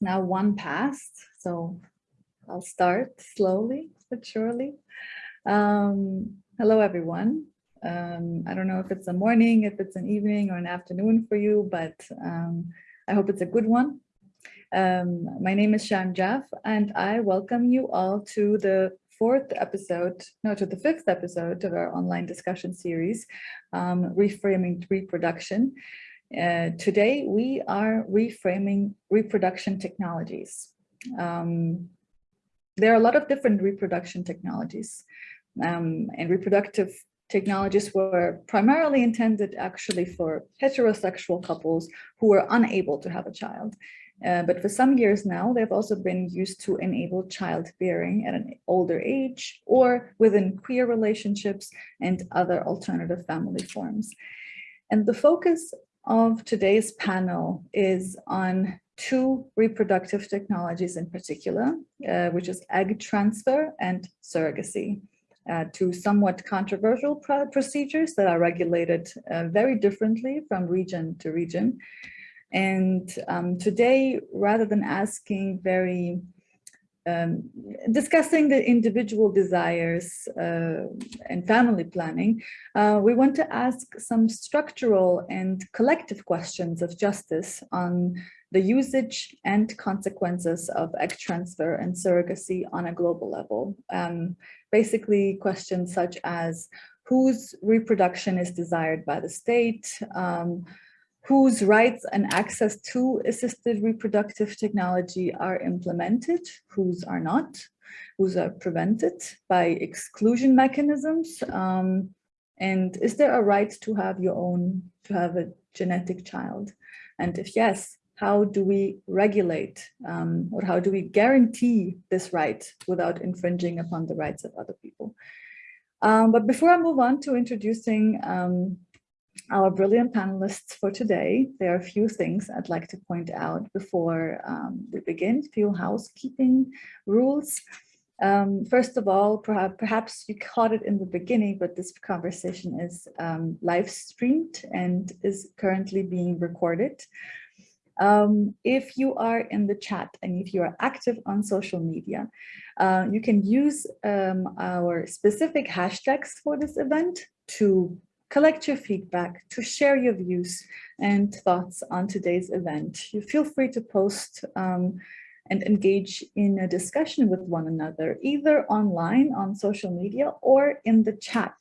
now one past, so I'll start slowly but surely. Um, hello, everyone. Um, I don't know if it's a morning, if it's an evening or an afternoon for you, but um, I hope it's a good one. Um, my name is Sham Jaff, and I welcome you all to the fourth episode, no, to the fifth episode of our online discussion series, um, Reframing Reproduction. Uh, today, we are reframing reproduction technologies. Um, there are a lot of different reproduction technologies um, and reproductive technologies were primarily intended actually for heterosexual couples who were unable to have a child. Uh, but for some years now, they've also been used to enable childbearing at an older age or within queer relationships and other alternative family forms. And the focus of today's panel is on two reproductive technologies in particular, uh, which is egg transfer and surrogacy, uh, two somewhat controversial procedures that are regulated uh, very differently from region to region. And um, today, rather than asking very um, discussing the individual desires uh, and family planning, uh, we want to ask some structural and collective questions of justice on the usage and consequences of egg transfer and surrogacy on a global level. Um, basically questions such as whose reproduction is desired by the state, um, whose rights and access to assisted reproductive technology are implemented, whose are not, whose are prevented by exclusion mechanisms, um, and is there a right to have your own, to have a genetic child? And if yes, how do we regulate um, or how do we guarantee this right without infringing upon the rights of other people? Um, but before I move on to introducing um, our brilliant panelists for today, there are a few things I'd like to point out before um, we begin, a few housekeeping rules. Um, first of all, perhaps, you caught it in the beginning, but this conversation is um, live streamed and is currently being recorded. Um, if you are in the chat and if you are active on social media, uh, you can use um, our specific hashtags for this event to collect your feedback, to share your views and thoughts on today's event. You feel free to post um, and engage in a discussion with one another, either online on social media or in the chat.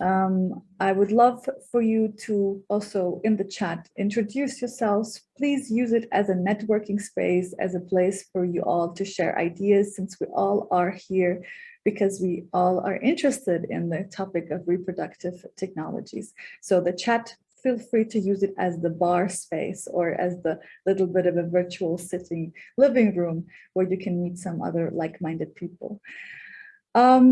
Um, I would love for you to also in the chat introduce yourselves. Please use it as a networking space, as a place for you all to share ideas since we all are here because we all are interested in the topic of reproductive technologies. So the chat feel free to use it as the bar space or as the little bit of a virtual sitting living room where you can meet some other like-minded people. Um,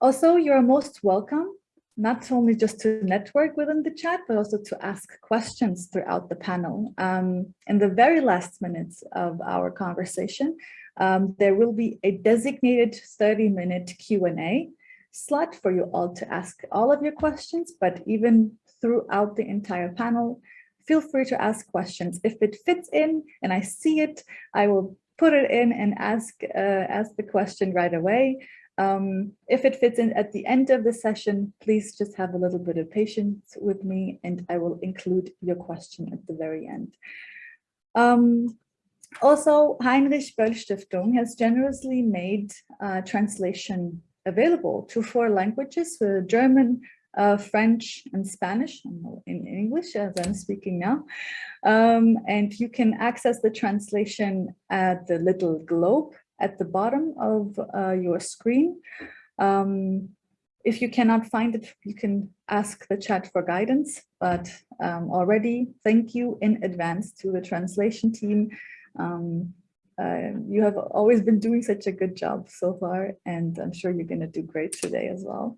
also, you're most welcome not only just to network within the chat, but also to ask questions throughout the panel. Um, in the very last minutes of our conversation, um, there will be a designated 30 minute Q&A slot for you all to ask all of your questions, but even throughout the entire panel, feel free to ask questions. If it fits in and I see it, I will put it in and ask, uh, ask the question right away. Um, if it fits in at the end of the session, please just have a little bit of patience with me and I will include your question at the very end. Um, also, Heinrich Böll Stiftung has generously made uh, translation available to four languages, uh, German, uh, French and Spanish in English as I'm speaking now. Um, and you can access the translation at the little globe at the bottom of uh, your screen. Um, if you cannot find it, you can ask the chat for guidance, but um, already thank you in advance to the translation team. Um, uh, you have always been doing such a good job so far, and I'm sure you're going to do great today as well.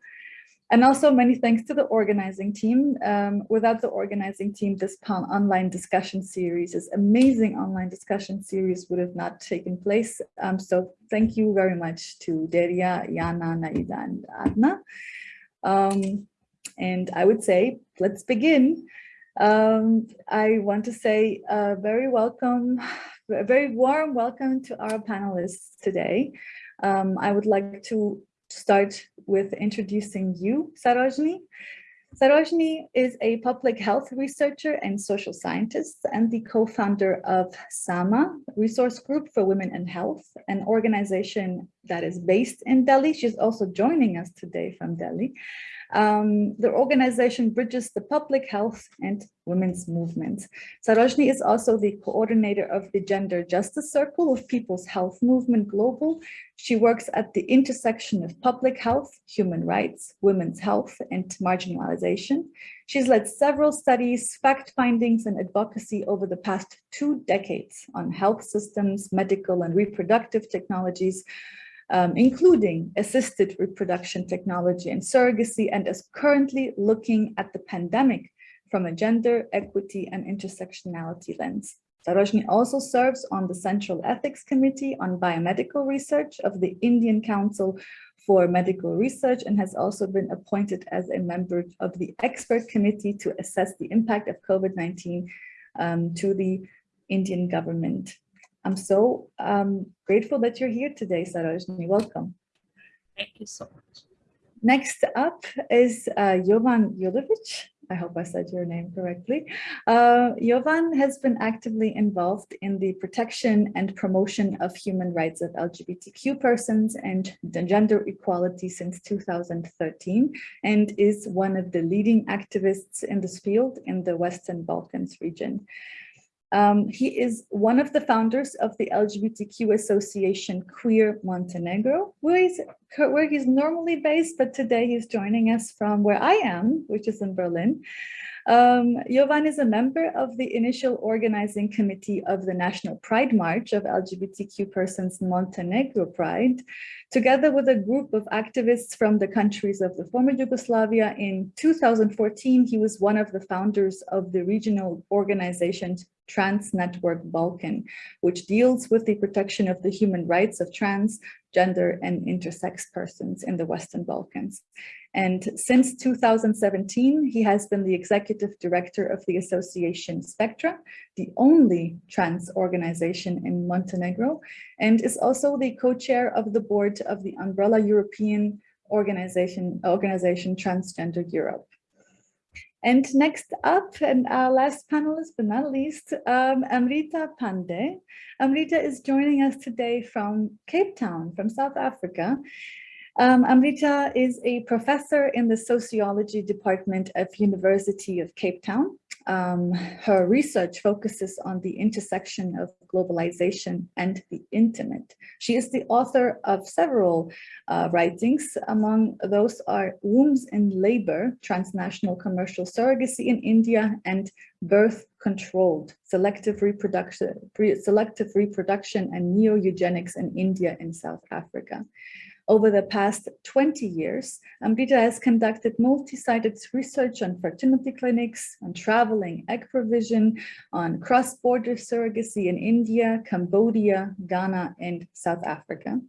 And also many thanks to the organizing team. Um, without the organizing team, this online discussion series, this amazing online discussion series would have not taken place. Um, so thank you very much to Deria, Yana, Naida, and Adna. Um, and I would say, let's begin. Um, I want to say very welcome a very warm welcome to our panelists today. Um, I would like to start with introducing you, Sarojini. Sarojini is a public health researcher and social scientist and the co-founder of SAMA, Resource Group for Women and Health, an organization that is based in Delhi. She's also joining us today from Delhi. Um, the organization bridges the public health and women's movements. Sarojini is also the coordinator of the Gender Justice Circle of People's Health Movement Global. She works at the intersection of public health, human rights, women's health, and marginalization. She's led several studies, fact findings, and advocacy over the past two decades on health systems, medical and reproductive technologies, um, including assisted reproduction technology and surrogacy, and is currently looking at the pandemic from a gender, equity, and intersectionality lens. Sarojini also serves on the Central Ethics Committee on Biomedical Research of the Indian Council for Medical Research and has also been appointed as a member of the expert committee to assess the impact of COVID-19 um, to the Indian government. I'm so um, grateful that you're here today, Sarojini. Welcome. Thank you so much. Next up is uh, Jovan Julovic. I hope I said your name correctly. Uh, Jovan has been actively involved in the protection and promotion of human rights of LGBTQ persons and gender equality since 2013 and is one of the leading activists in this field in the Western Balkans region. Um, he is one of the founders of the LGBTQ association Queer Montenegro, where he's, where he's normally based, but today he's joining us from where I am, which is in Berlin. Um, Jovan is a member of the initial organizing committee of the National Pride March of LGBTQ persons Montenegro Pride, together with a group of activists from the countries of the former Yugoslavia. In 2014, he was one of the founders of the regional organization Trans Network Balkan, which deals with the protection of the human rights of trans, gender, and intersex persons in the Western Balkans. And since 2017, he has been the executive director of the association Spektra, the only trans organization in Montenegro, and is also the co-chair of the board of the umbrella European organization, organization Transgender Europe. And next up, and our last panelist, but not least, um, Amrita Pande. Amrita is joining us today from Cape Town, from South Africa. Um, Amrita is a professor in the sociology department of University of Cape Town. Um, her research focuses on the intersection of globalization and the intimate. She is the author of several uh, writings. Among those are Wombs in Labor, Transnational Commercial Surrogacy in India and Birth Controlled, Selective Reproduction, Selective Reproduction and Neo-Eugenics in India and South Africa. Over the past 20 years, Amrita has conducted multi-sited research on fertility clinics, on traveling egg provision, on cross-border surrogacy in India, Cambodia, Ghana, and South Africa.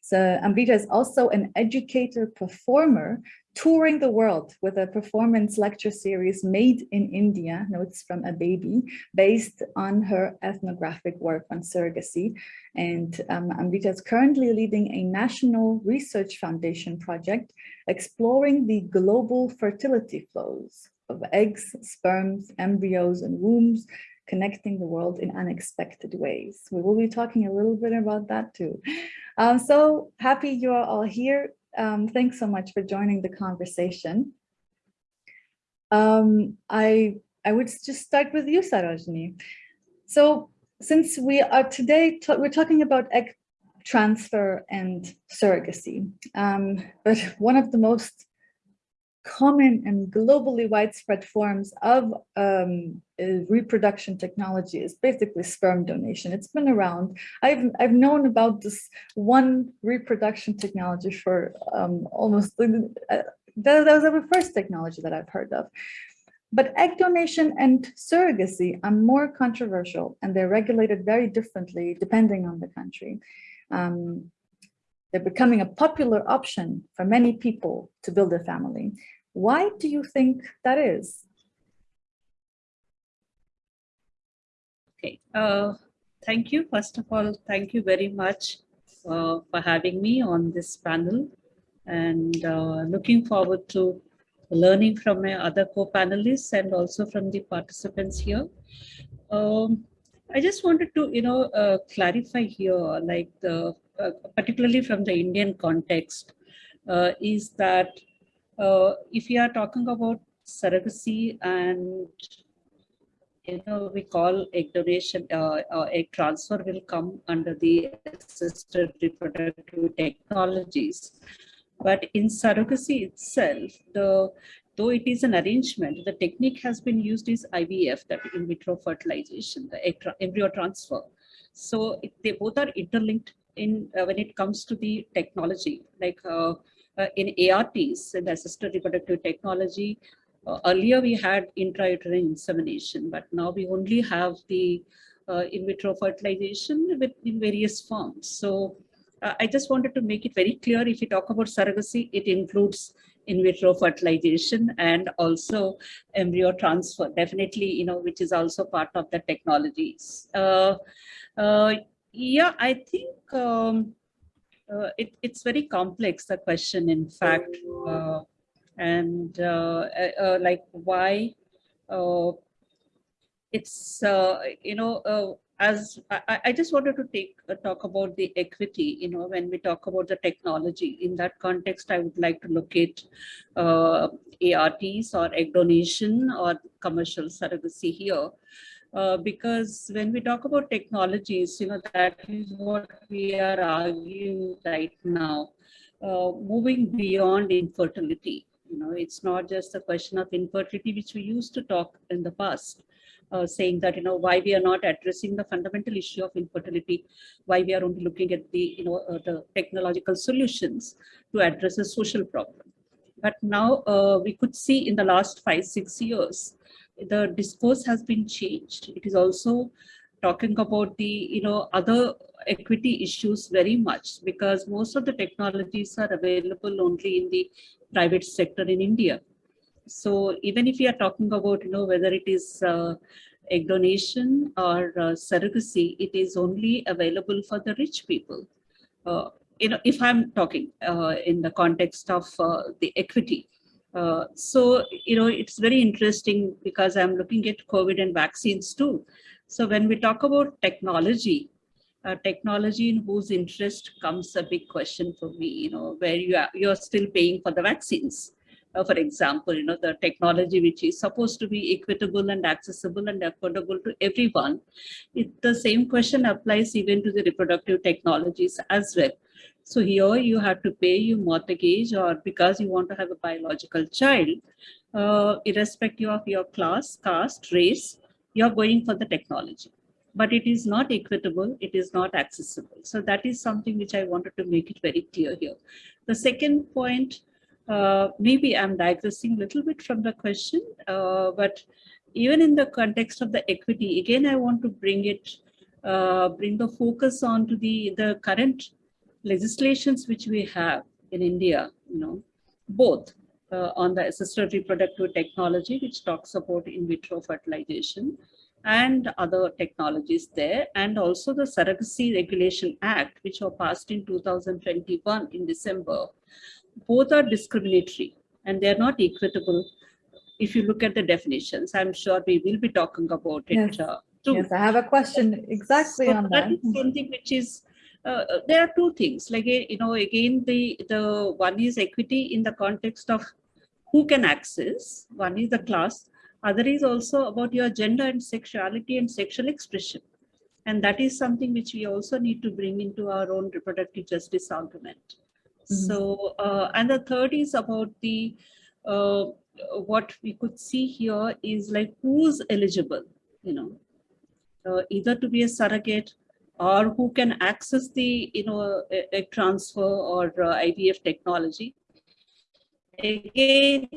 So Amrita is also an educator performer touring the world with a performance lecture series made in India, Notes from a Baby, based on her ethnographic work on surrogacy. And um, Amrita is currently leading a national research foundation project exploring the global fertility flows of eggs, sperms, embryos, and wombs, connecting the world in unexpected ways. We will be talking a little bit about that too. Um, so happy you are all here. Um, thanks so much for joining the conversation. Um, I, I would just start with you, Sarojini. So since we are today, we're talking about egg transfer and surrogacy, um, but one of the most common and globally widespread forms of um, uh, reproduction technology is basically sperm donation. It's been around. I've, I've known about this one reproduction technology for um, almost, uh, that, that was the first technology that I've heard of. But egg donation and surrogacy are more controversial and they're regulated very differently depending on the country. Um, they're becoming a popular option for many people to build a family. Why do you think that is? Okay, uh, thank you. First of all, thank you very much uh, for having me on this panel and uh, looking forward to learning from my other co-panelists and also from the participants here. Um, I just wanted to, you know, uh, clarify here, like the, particularly from the Indian context, uh, is that uh, if you are talking about surrogacy and you know, we call egg donation, uh, uh, egg transfer will come under the assisted reproductive technologies. But in surrogacy itself, the though it is an arrangement, the technique has been used is IVF, that in vitro fertilization, the egg tra embryo transfer. So it, they both are interlinked in uh, when it comes to the technology, like uh, uh, in ARTs, in assisted reproductive technology, uh, earlier we had intrauterine insemination, but now we only have the uh, in vitro fertilization with in various forms. So I just wanted to make it very clear, if you talk about surrogacy, it includes in vitro fertilization and also embryo transfer, definitely, you know, which is also part of the technologies. Uh, uh, yeah, I think um, uh, it, it's very complex, the question, in fact, uh, and uh, uh, like why it's, you know, as I, I, just wanted to take uh, talk about the equity, you know, when we talk about the technology in that context, I would like to look at uh, ARTs or egg donation or commercial surrogacy here. Uh, because when we talk about technologies, you know, that is what we are arguing right now, uh, moving beyond infertility. You know, it's not just a question of infertility, which we used to talk in the past uh, saying that, you know, why we are not addressing the fundamental issue of infertility, why we are only looking at the, you know, uh, the technological solutions to address a social problem. But now uh, we could see in the last five, six years, the discourse has been changed. It is also talking about the, you know, other equity issues very much because most of the technologies are available only in the private sector in India. So even if you are talking about, you know, whether it is uh, egg donation or uh, surrogacy, it is only available for the rich people. Uh, you know, if I'm talking uh, in the context of uh, the equity. Uh, so, you know, it's very interesting because I'm looking at COVID and vaccines too. So when we talk about technology, uh, technology in whose interest comes a big question for me, you know, where you are, you're still paying for the vaccines uh, for example, you know, the technology which is supposed to be equitable and accessible and affordable to everyone, it, the same question applies even to the reproductive technologies as well. So here you have to pay your mortgage or because you want to have a biological child, uh, irrespective of your class, caste, race, you're going for the technology. But it is not equitable, it is not accessible. So that is something which I wanted to make it very clear here. The second point uh, maybe I'm digressing a little bit from the question, uh, but even in the context of the equity, again, I want to bring it, uh, bring the focus on to the, the current legislations which we have in India, you know, both uh, on the assisted reproductive technology, which talks about in vitro fertilization and other technologies there, and also the Surrogacy Regulation Act, which were passed in 2021 in December, both are discriminatory and they're not equitable. If you look at the definitions, I'm sure we will be talking about it yes. uh, too. Yes, I have a question exactly so on that. That is something which is, uh, uh, there are two things, like, you know, again, the, the one is equity in the context of who can access, one is the class, other is also about your gender and sexuality and sexual expression. And that is something which we also need to bring into our own reproductive justice argument. Mm-hmm. So, uh, and the third is about the, uh, what we could see here is like who's eligible, you know, uh, either to be a surrogate or who can access the, you know, a, a transfer or uh, IVF technology. Again,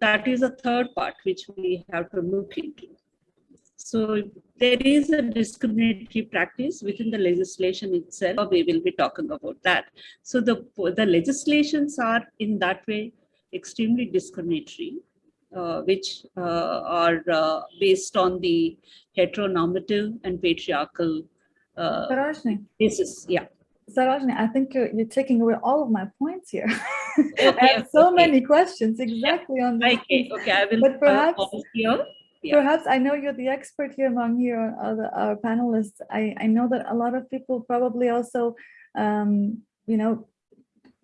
that is a third part which we have to look into. So there is a discriminatory practice within the legislation itself. We will be talking about that. So the, the legislations are in that way extremely discriminatory. uh, which uh, are uh, based on the heteronormative and patriarchal uh, Sarojini, basis. Yeah. Sarojini, I think you're, you're taking away all of my points here. I have so okay. many questions exactly on this. Okay, okay, I will But uh, perhaps- here. Yeah. Perhaps I know you're the expert here among here, other our panelists. I, I know that a lot of people probably also, um, you know,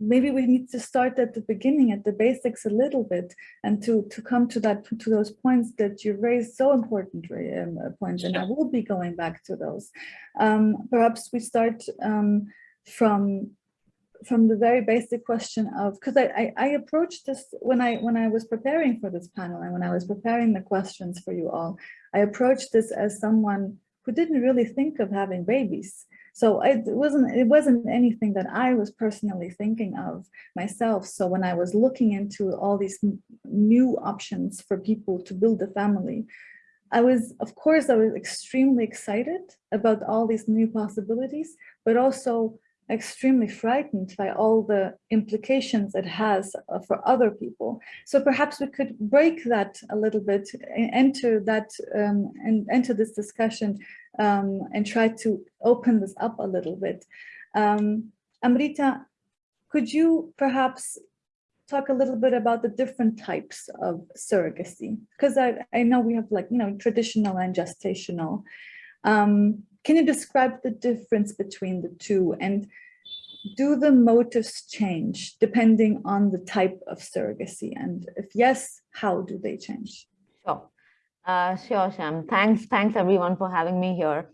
maybe we need to start at the beginning, at the basics a little bit, and to to come to that to those points that you raised, so important um, uh, points, and I will be going back to those. Um, perhaps we start um, from from the very basic question of because I, I I approached this when I when I was preparing for this panel and when I was preparing the questions for you all, I approached this as someone who didn't really think of having babies. So it wasn't it wasn't anything that I was personally thinking of myself. So when I was looking into all these new options for people to build a family, I was, of course, I was extremely excited about all these new possibilities, but also extremely frightened by all the implications it has uh, for other people. So perhaps we could break that a little bit, enter that um, and enter this discussion um, and try to open this up a little bit. Um, Amrita, could you perhaps talk a little bit about the different types of surrogacy? Because I, I know we have like, you know, traditional and gestational. Um, can you describe the difference between the two and do the motives change depending on the type of surrogacy? And if yes, how do they change? Sure. Uh, sure, Sham. Thanks, thanks everyone for having me here.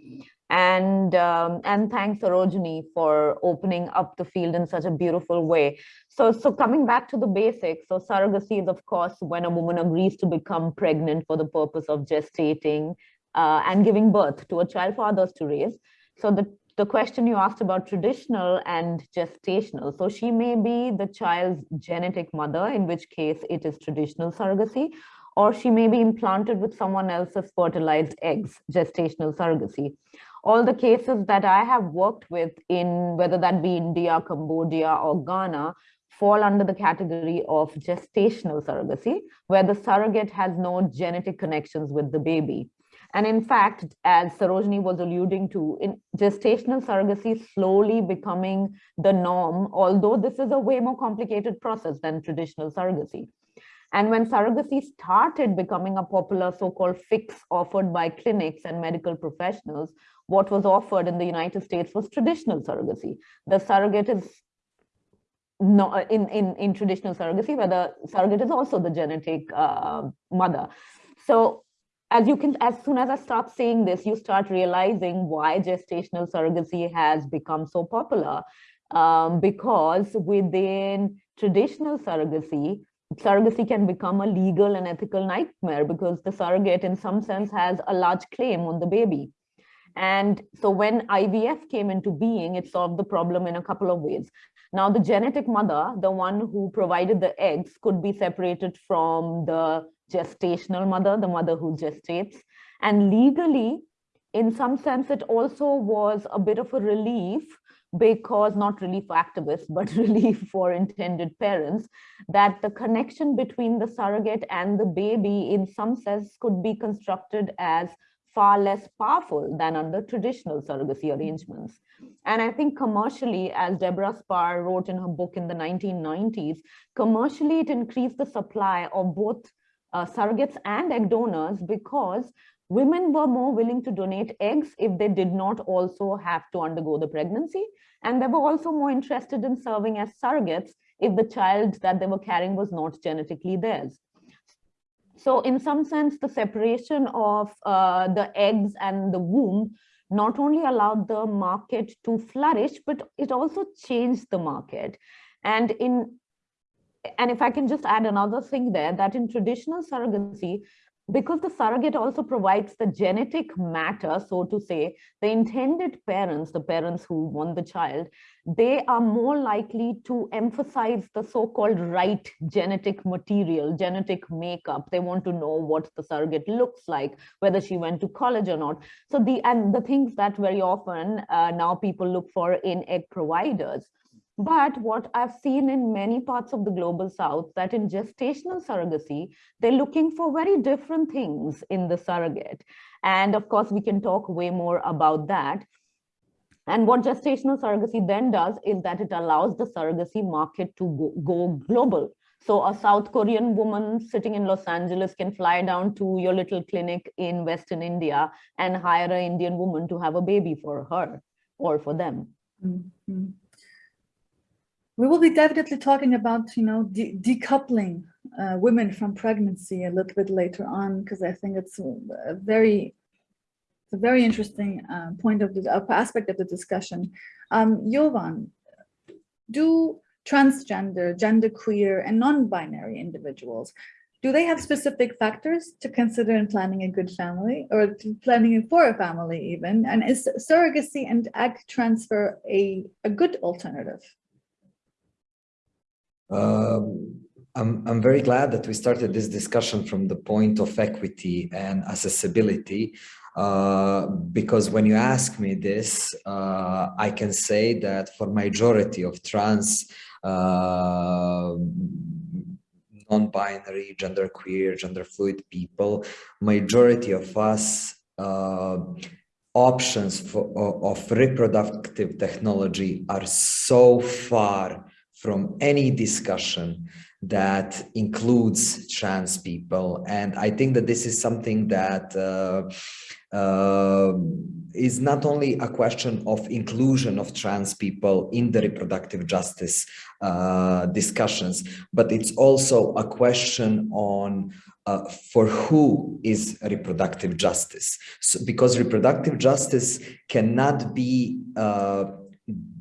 And um, and thanks Sarojini for opening up the field in such a beautiful way. So, so coming back to the basics, so surrogacy is of course when a woman agrees to become pregnant for the purpose of gestating uh, and giving birth to a child for others to raise. So the, the question you asked about traditional and gestational. So she may be the child's genetic mother, in which case it is traditional surrogacy, or she may be implanted with someone else's fertilized eggs, gestational surrogacy. All the cases that I have worked with in whether that be India, Cambodia, or Ghana fall under the category of gestational surrogacy, where the surrogate has no genetic connections with the baby. And in fact, as Sarojini was alluding to, in gestational surrogacy slowly becoming the norm, although this is a way more complicated process than traditional surrogacy. And when surrogacy started becoming a popular so-called fix offered by clinics and medical professionals, what was offered in the United States was traditional surrogacy. The surrogate is not in, in, in traditional surrogacy, where the surrogate is also the genetic uh, mother. So as you can, as soon as I start saying this, you start realizing why gestational surrogacy has become so popular. Um, because within traditional surrogacy, surrogacy can become a legal and ethical nightmare because the surrogate in some sense has a large claim on the baby. And so when IVF came into being, it solved the problem in a couple of ways. Now, the genetic mother, the one who provided the eggs, could be separated from the gestational mother, the mother who gestates. And legally, in some sense, it also was a bit of a relief because not relief for activists, but relief for intended parents, that the connection between the surrogate and the baby in some sense could be constructed as far less powerful than under traditional surrogacy arrangements. And I think commercially, as Deborah Spar wrote in her book in the 1990s, commercially it increased the supply of both uh, surrogates and egg donors because women were more willing to donate eggs if they did not also have to undergo the pregnancy. And they were also more interested in serving as surrogates if the child that they were carrying was not genetically theirs. So in some sense, the separation of uh, the eggs and the womb not only allowed the market to flourish, but it also changed the market. And in and if I can just add another thing there, that in traditional surrogacy, because the surrogate also provides the genetic matter, so to say, the intended parents, the parents who want the child, they are more likely to emphasize the so-called right genetic material, genetic makeup. They want to know what the surrogate looks like, whether she went to college or not. So the and the things that very often uh, now people look for in egg providers. But what I've seen in many parts of the global south, that in gestational surrogacy, they're looking for very different things in the surrogate. And of course, we can talk way more about that. And what gestational surrogacy then does is that it allows the surrogacy market to go, global. So a South Korean woman sitting in Los Angeles can fly down to your little clinic in Western India and hire an Indian woman to have a baby for her or for them. Mhm. We will be definitely talking about, you know, de- decoupling uh, women from pregnancy a little bit later on, because I think it's a very, it's a very interesting uh, point of the aspect of the discussion. Um, Jovan, do transgender, genderqueer, and non-binary individuals, do they have specific factors to consider in planning a good family or planning for a family even? And is surrogacy and egg transfer a, a good alternative? Um, I'm, I'm very glad that we started this discussion from the point of equity and accessibility, uh, because when you ask me this, uh, I can say that for majority of trans, uh, non-binary, genderqueer, gender fluid people, majority of us uh, options for, of reproductive technology are so far from any discussion that includes trans people. And I think that this is something that uh, uh, is not only a question of inclusion of trans people in the reproductive justice uh, discussions, but it's also a question on uh, for who is reproductive justice. So, because reproductive justice cannot be uh,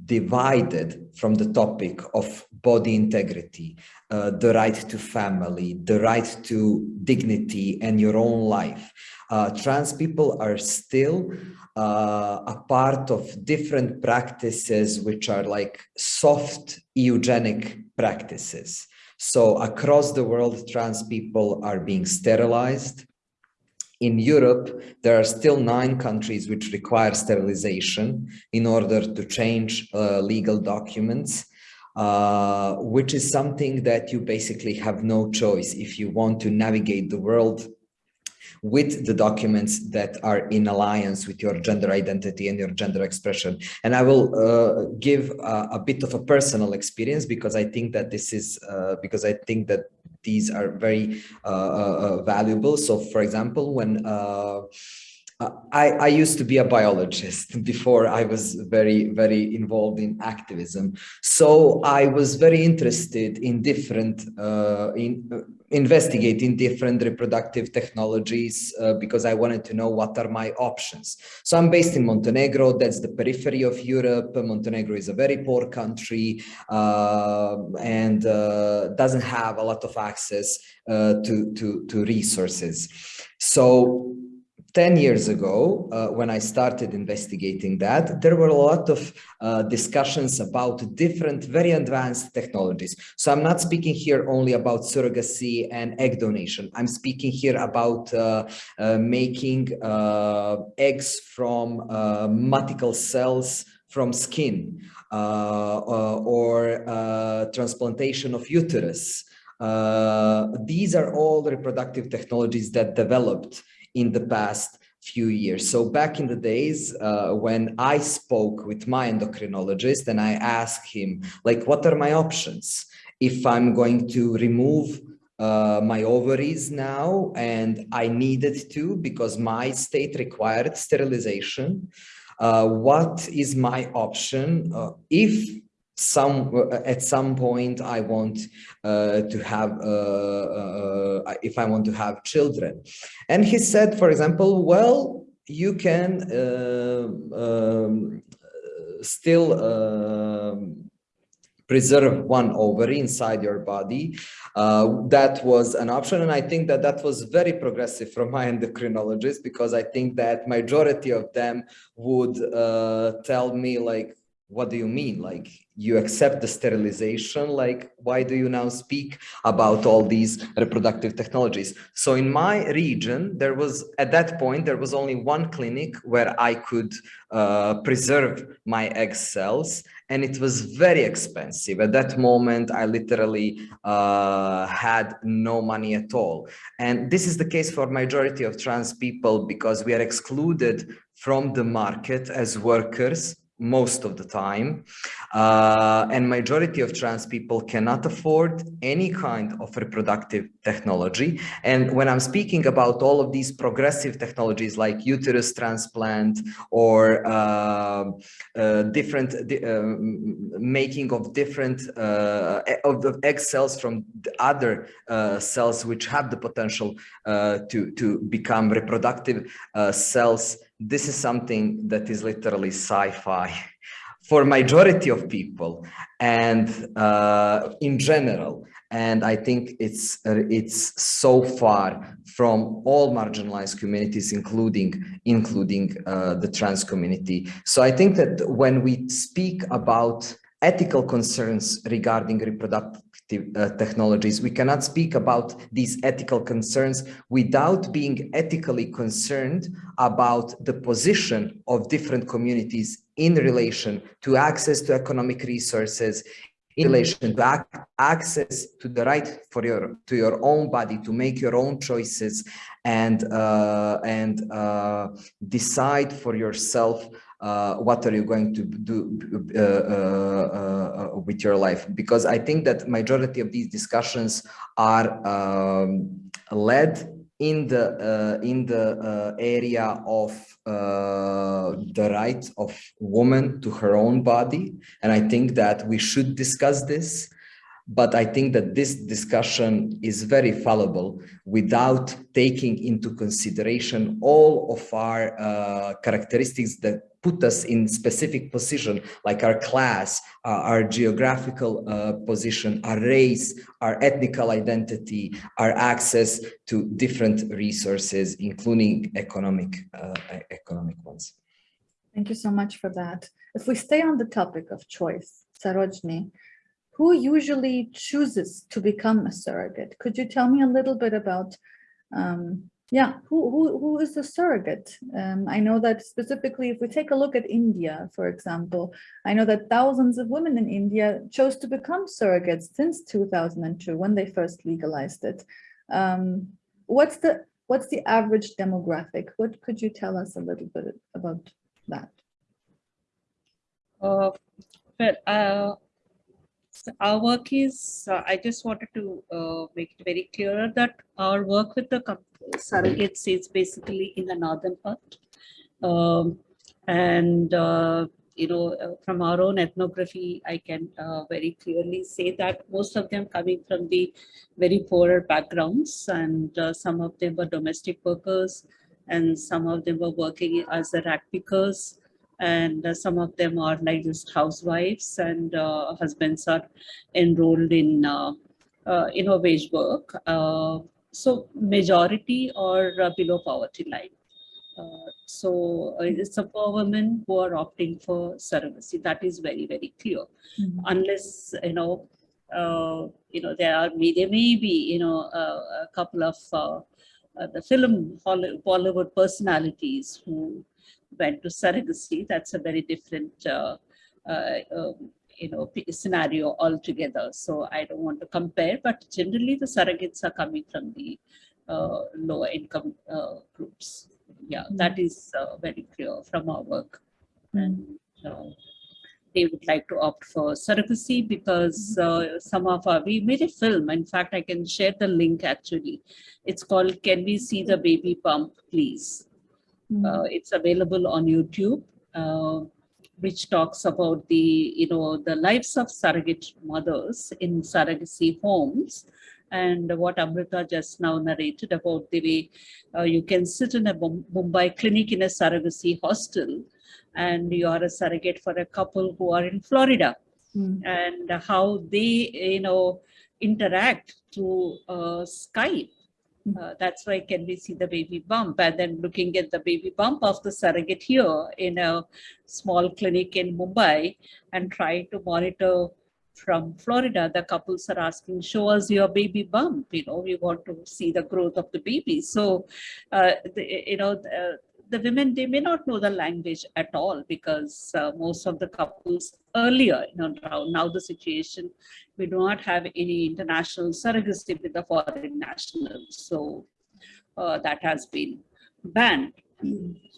divided from the topic of body integrity, uh, the right to family, the right to dignity and your own life. Uh, trans people are still uh, a part of different practices which are like soft eugenic practices. So across the world, trans people are being sterilized, in Europe, there are still nine countries which require sterilization in order to change uh, legal documents, uh, which is something that you basically have no choice if you want to navigate the world with the documents that are in alliance with your gender identity and your gender expression. And I will uh, give a, a, bit of a personal experience because I think that this is, uh, because I think that these are very uh, uh, uh, valuable. So for example, when I, I, used to be a biologist before I was very, very involved in activism. So I was very interested in different, uh, in investigating different reproductive technologies uh, because I wanted to know what are my options. So I'm based in Montenegro, that's the periphery of Europe. Montenegro is a very poor country uh, and uh, doesn't have a lot of access uh, to, to, to resources. So 10 years ago, uh, when I started investigating that, there were a lot of uh, discussions about different, very advanced technologies. So I'm not speaking here only about surrogacy and egg donation. I'm speaking here about uh, uh making uh, eggs from uh, muticle cells from skin or transplantation of uterus. these are all reproductive technologies that developed in the past few years. So back in the days uh, when I spoke with my endocrinologist and I asked him, like, what are my options? If I'm going to remove uh, my ovaries now and I needed to because my state required sterilization, uh, what is my option uh, if some uh, at some point I want uh, to have uh, uh, if I want to have children. And he said for example well you can uh, um, still um, preserve one ovary inside your body. Uh, that was an option and I think that that was very progressive from my endocrinologist because I think that majority of them would tell me like what do you mean? Like you accept the sterilization? Like why do you now speak about all these reproductive technologies? So in my region, there was at that point, there was only one clinic where I could uh, preserve my egg cells and it was very expensive. At that moment, I literally uh, had no money at all. And this is the case for majority of trans people because we are excluded from the market as workers most of the time uh, and majority of trans people cannot afford any kind of reproductive technology. And when i'm speaking about all of these progressive technologies like uterus transplant or uh, uh, different uh, making of different uh, of the egg cells from other uh, cells which have the potential to to become reproductive cells this is something that is literally sci-fi for majority of people and uh, in general. And i think it's it's so far from all marginalized communities including including uh, the trans community. So i think that when we speak about ethical concerns regarding reproductive uh, technologies. We cannot speak about these ethical concerns without being ethically concerned about the position of different communities in relation to access to economic resources, in relation to ac access to the right for your to your own body to make your own choices and uh, and uh, decide for yourself uh, what are you going to do uh, uh, uh, with your life? Because I think that majority of these discussions are um, led in the uh, in the uh, area of the right of woman to her own body, and I think that we should discuss this but I think that this discussion is very fallible without taking into consideration all of our uh, characteristics that put us in specific position, like our class, uh, our geographical uh, position, our race, our ethnical identity, our access to different resources, including economic, uh, economic ones. Thank you so much for that. If we stay on the topic of choice, Sarojini, who usually chooses to become a surrogate? Could you tell me a little bit about, um, yeah, who, who, who is a surrogate? Um, I know that specifically, if we take a look at India, for example, I know that thousands of women in India chose to become surrogates since 2002, when they first legalized it. Um, what's the what's the average demographic? What could you tell us a little bit about that? Uh, well, uh, our work is, uh, I just wanted to uh, make it very clear that our work with the surrogates is basically in the northern part. Um, and, uh, you know, uh, from our own ethnography, I can uh, very clearly say that most of them coming from the very poorer backgrounds and uh, some of them were domestic workers and some of them were working as the rat pickers and uh, some of them are like just housewives and uh, husbands are enrolled in uh, uh you know wage work uh, so majority are uh, below poverty line. So it's a poor women who are opting for surrogacy. That is very very clear. Mm -hmm. unless you know you know there are there may be you know a couple of the film Hollywood personalities who went to surrogacy, that's a very different, uh, uh, um, you know, scenario altogether. So I don't want to compare, but generally the surrogates are coming from the uh, lower income groups. Yeah, mm that is very clear from our work. Mm. And they would like to opt for surrogacy because uh, some of our, we made a film. In fact, I can share the link actually. It's called Can We See the Baby Bump, Please? Uh, it's available on YouTube, uh, which talks about the, you know, the lives of surrogate mothers in surrogacy homes and what Amrita just now narrated about the way uh, you can sit in a Mumbai clinic in a surrogacy hostel and you are a surrogate for a couple who are in Florida mm. and how they, you know, interact through uh, Skype. Uh, that's why can we see the baby bump and then looking at the baby bump of the surrogate here in a small clinic in Mumbai and trying to monitor from Florida, the couples are asking, show us your baby bump, you know, we want to see the growth of the baby. So, uh, the, you know, the, the women, they may not know the language at all because uh, most of the couples earlier, you know, now, the situation, we do not have any international surrogacy with the foreign nationals. So uh, that has been banned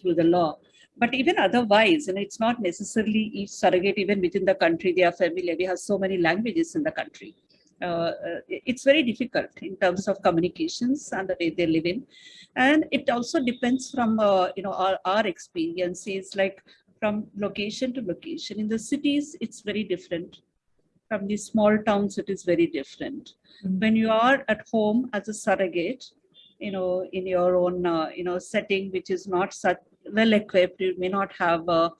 through the law. But even otherwise, and it's not necessarily each surrogate, even within the country, they are familiar. We have so many languages in the country. Uh, uh, it's very difficult in terms of communications and the way they live in. And it also depends from, uh, you know, our, our experiences, like from location to location. In the cities, it's very different. From the small towns, it is very different. Mm. When you are at home as a surrogate, you know, in your own, uh, you know, setting, which is not such well equipped, you may not have a,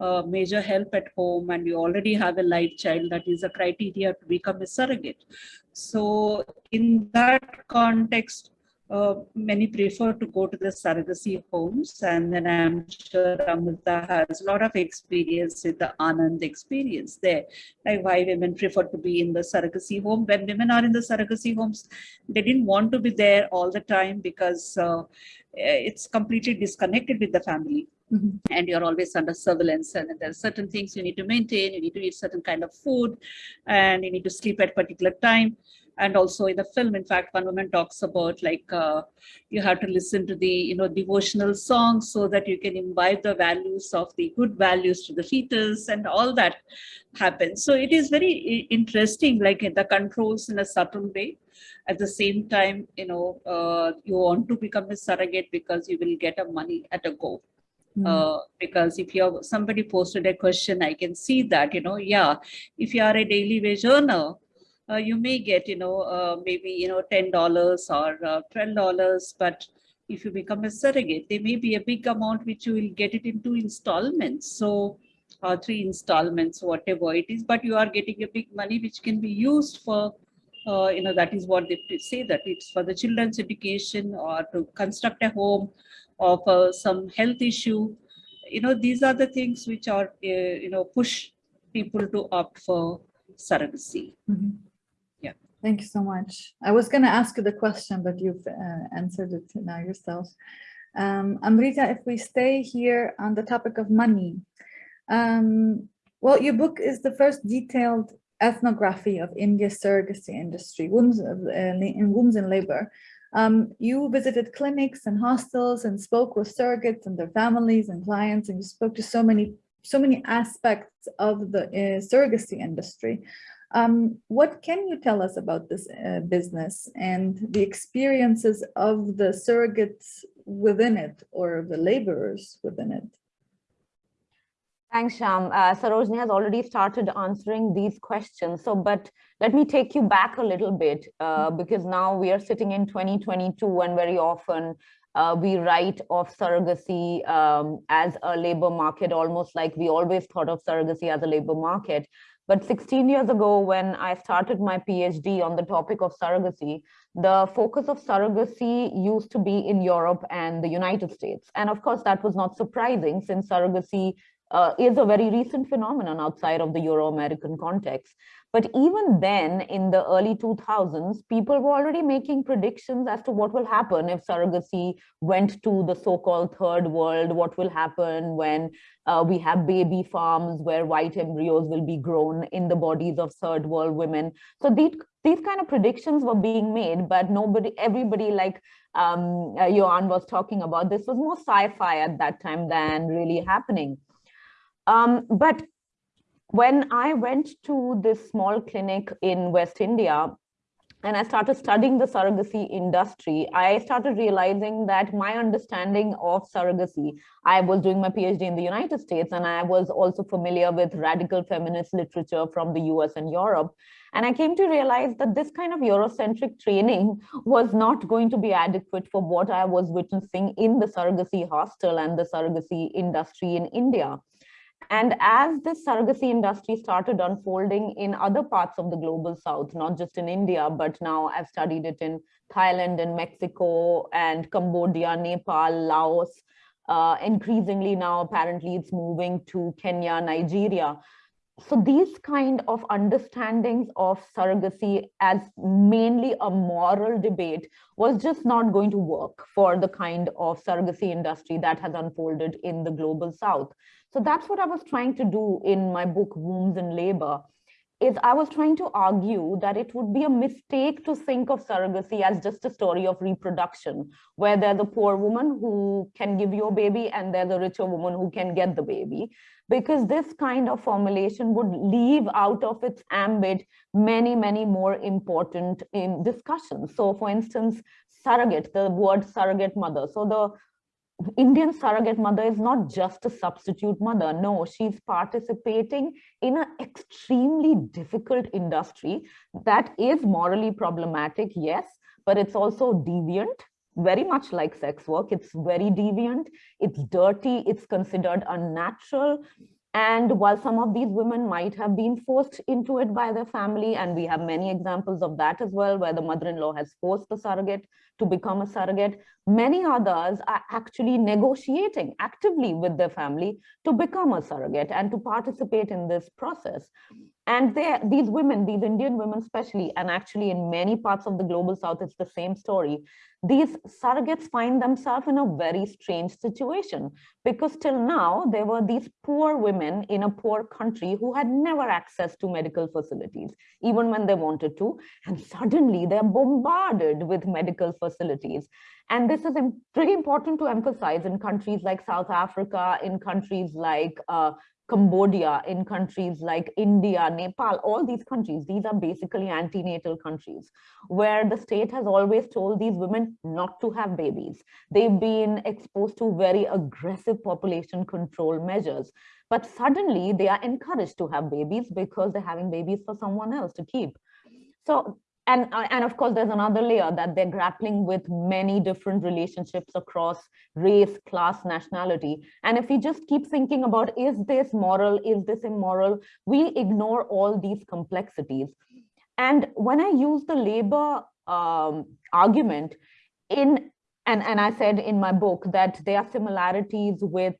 a major help at home and you already have a live child, that is a criteria to become a surrogate. So in that context, uh, many prefer to go to the surrogacy homes and then I'm sure Amrita has a lot of experience with the Anand experience there, like why women prefer to be in the surrogacy home. When women are in the surrogacy homes, they didn't want to be there all the time because uh, it's completely disconnected with the family Mhm. and you're always under surveillance and there are certain things you need to maintain you need to eat certain kind of food and you need to sleep at particular time. And also in the film in fact one woman talks about like uh, you have to listen to the you know devotional songs so that you can imbibe the values of the good values to the fetus and all that happens. So it is very interesting like the controls in a subtle way. At the same time you know uh, you want to become a surrogate because you will get a money at a go Mm. uh, because if you're somebody posted a question i can see that you know yeah if you are a daily wage earner uh, you may get you know uh, maybe you know ten dollars or uh, twelve dollars but if you become a surrogate there may be a big amount which you will get it in two installments so or three installments whatever it is but you are getting a big money which can be used for uh, you know that is what they say that it's for the children's education or to construct a home or for some health issue you know these are the things which are uh, you know push people to opt for surrogacy Mhm. Yeah. Thank you so much. I was going to ask you the question, but you've uh, answered it now yourself. Um, Amrita, if we stay here on the topic of money, um, well, your book is the first detailed ethnography of India's surrogacy industry, wombs of, uh, in wombs in labor. Um, you visited clinics and hostels and spoke with surrogates and their families and clients, and you spoke to so many, so many aspects of the uh, surrogacy industry. Um, what can you tell us about this uh, business and the experiences of the surrogates within it or the laborers within it? Thanks, Sham. Uh, Sarojini has already started answering these questions. So, but let me take you back a little bit uh, because now we are sitting in 2022 and very often uh, we write of surrogacy um, as a labor market, almost like we always thought of surrogacy as a labor market. But 16 years ago, when I started my PhD on the topic of surrogacy, the focus of surrogacy used to be in Europe and the United States. And of course, that was not surprising since surrogacy uh, is a very recent phenomenon outside of the Euro-American context. But even then, in the early 2000s, people were already making predictions as to what will happen if surrogacy went to the so-called third world, what will happen when uh, we have baby farms where white embryos will be grown in the bodies of third world women. So these, these kind of predictions were being made, but nobody, everybody like um, uh, Jovan was talking about, this was more sci-fi at that time than really happening. Um, but when I went to this small clinic in West India, and I started studying the surrogacy industry, I started realizing that my understanding of surrogacy, I was doing my PhD in the United States, and I was also familiar with radical feminist literature from the US and Europe. And I came to realize that this kind of Eurocentric training was not going to be adequate for what I was witnessing in the surrogacy hostel and the surrogacy industry in India. And as this surrogacy industry started unfolding in other parts of the global south, not just in India, but now I've studied it in Thailand and Mexico and Cambodia, Nepal, Laos. Uh, increasingly now, apparently it's moving to Kenya, Nigeria. So these kind of understandings of surrogacy as mainly a moral debate was just not going to work for the kind of surrogacy industry that has unfolded in the global south. So that's what I was trying to do in my book, Wombs in Labor, is I was trying to argue that it would be a mistake to think of surrogacy as just a story of reproduction, where there's a poor woman who can give you a baby and there's a richer woman who can get the baby, because this kind of formulation would leave out of its ambit many, many more important um, discussions. So for instance, surrogate, the word surrogate mother. So the Indian surrogate mother is not just a substitute mother. No, she's participating in an extremely difficult industry that is morally problematic, yes, but it's also deviant, very much like sex work. It's very deviant, it's dirty, it's considered unnatural. And while some of these women might have been forced into it by their family, and we have many examples of that as well, where the mother-in-law has forced the surrogate to become a surrogate, many others are actually negotiating actively with their family to become a surrogate and to participate in this process. And these women, these Indian women especially, and actually in many parts of the global south, it's the same story. These surrogates find themselves in a very strange situation because till now there were these poor women in a poor country who had never access to medical facilities, even when they wanted to. And suddenly they're bombarded with medical facilities. And this is pretty important to emphasize in countries like South Africa, in countries like uh, Cambodia, in countries like India, Nepal, all these countries, these are basically antinatal countries where the state has always told these women not to have babies. They've been exposed to very aggressive population control measures, but suddenly they are encouraged to have babies because they're having babies for someone else to keep. So and uh, and of course there's another layer that they're grappling with many different relationships across race class nationality. And if we just keep thinking about is this moral? Is this immoral? We ignore all these complexities. And when i use the labor um, argument in and and i said in my book that there are similarities with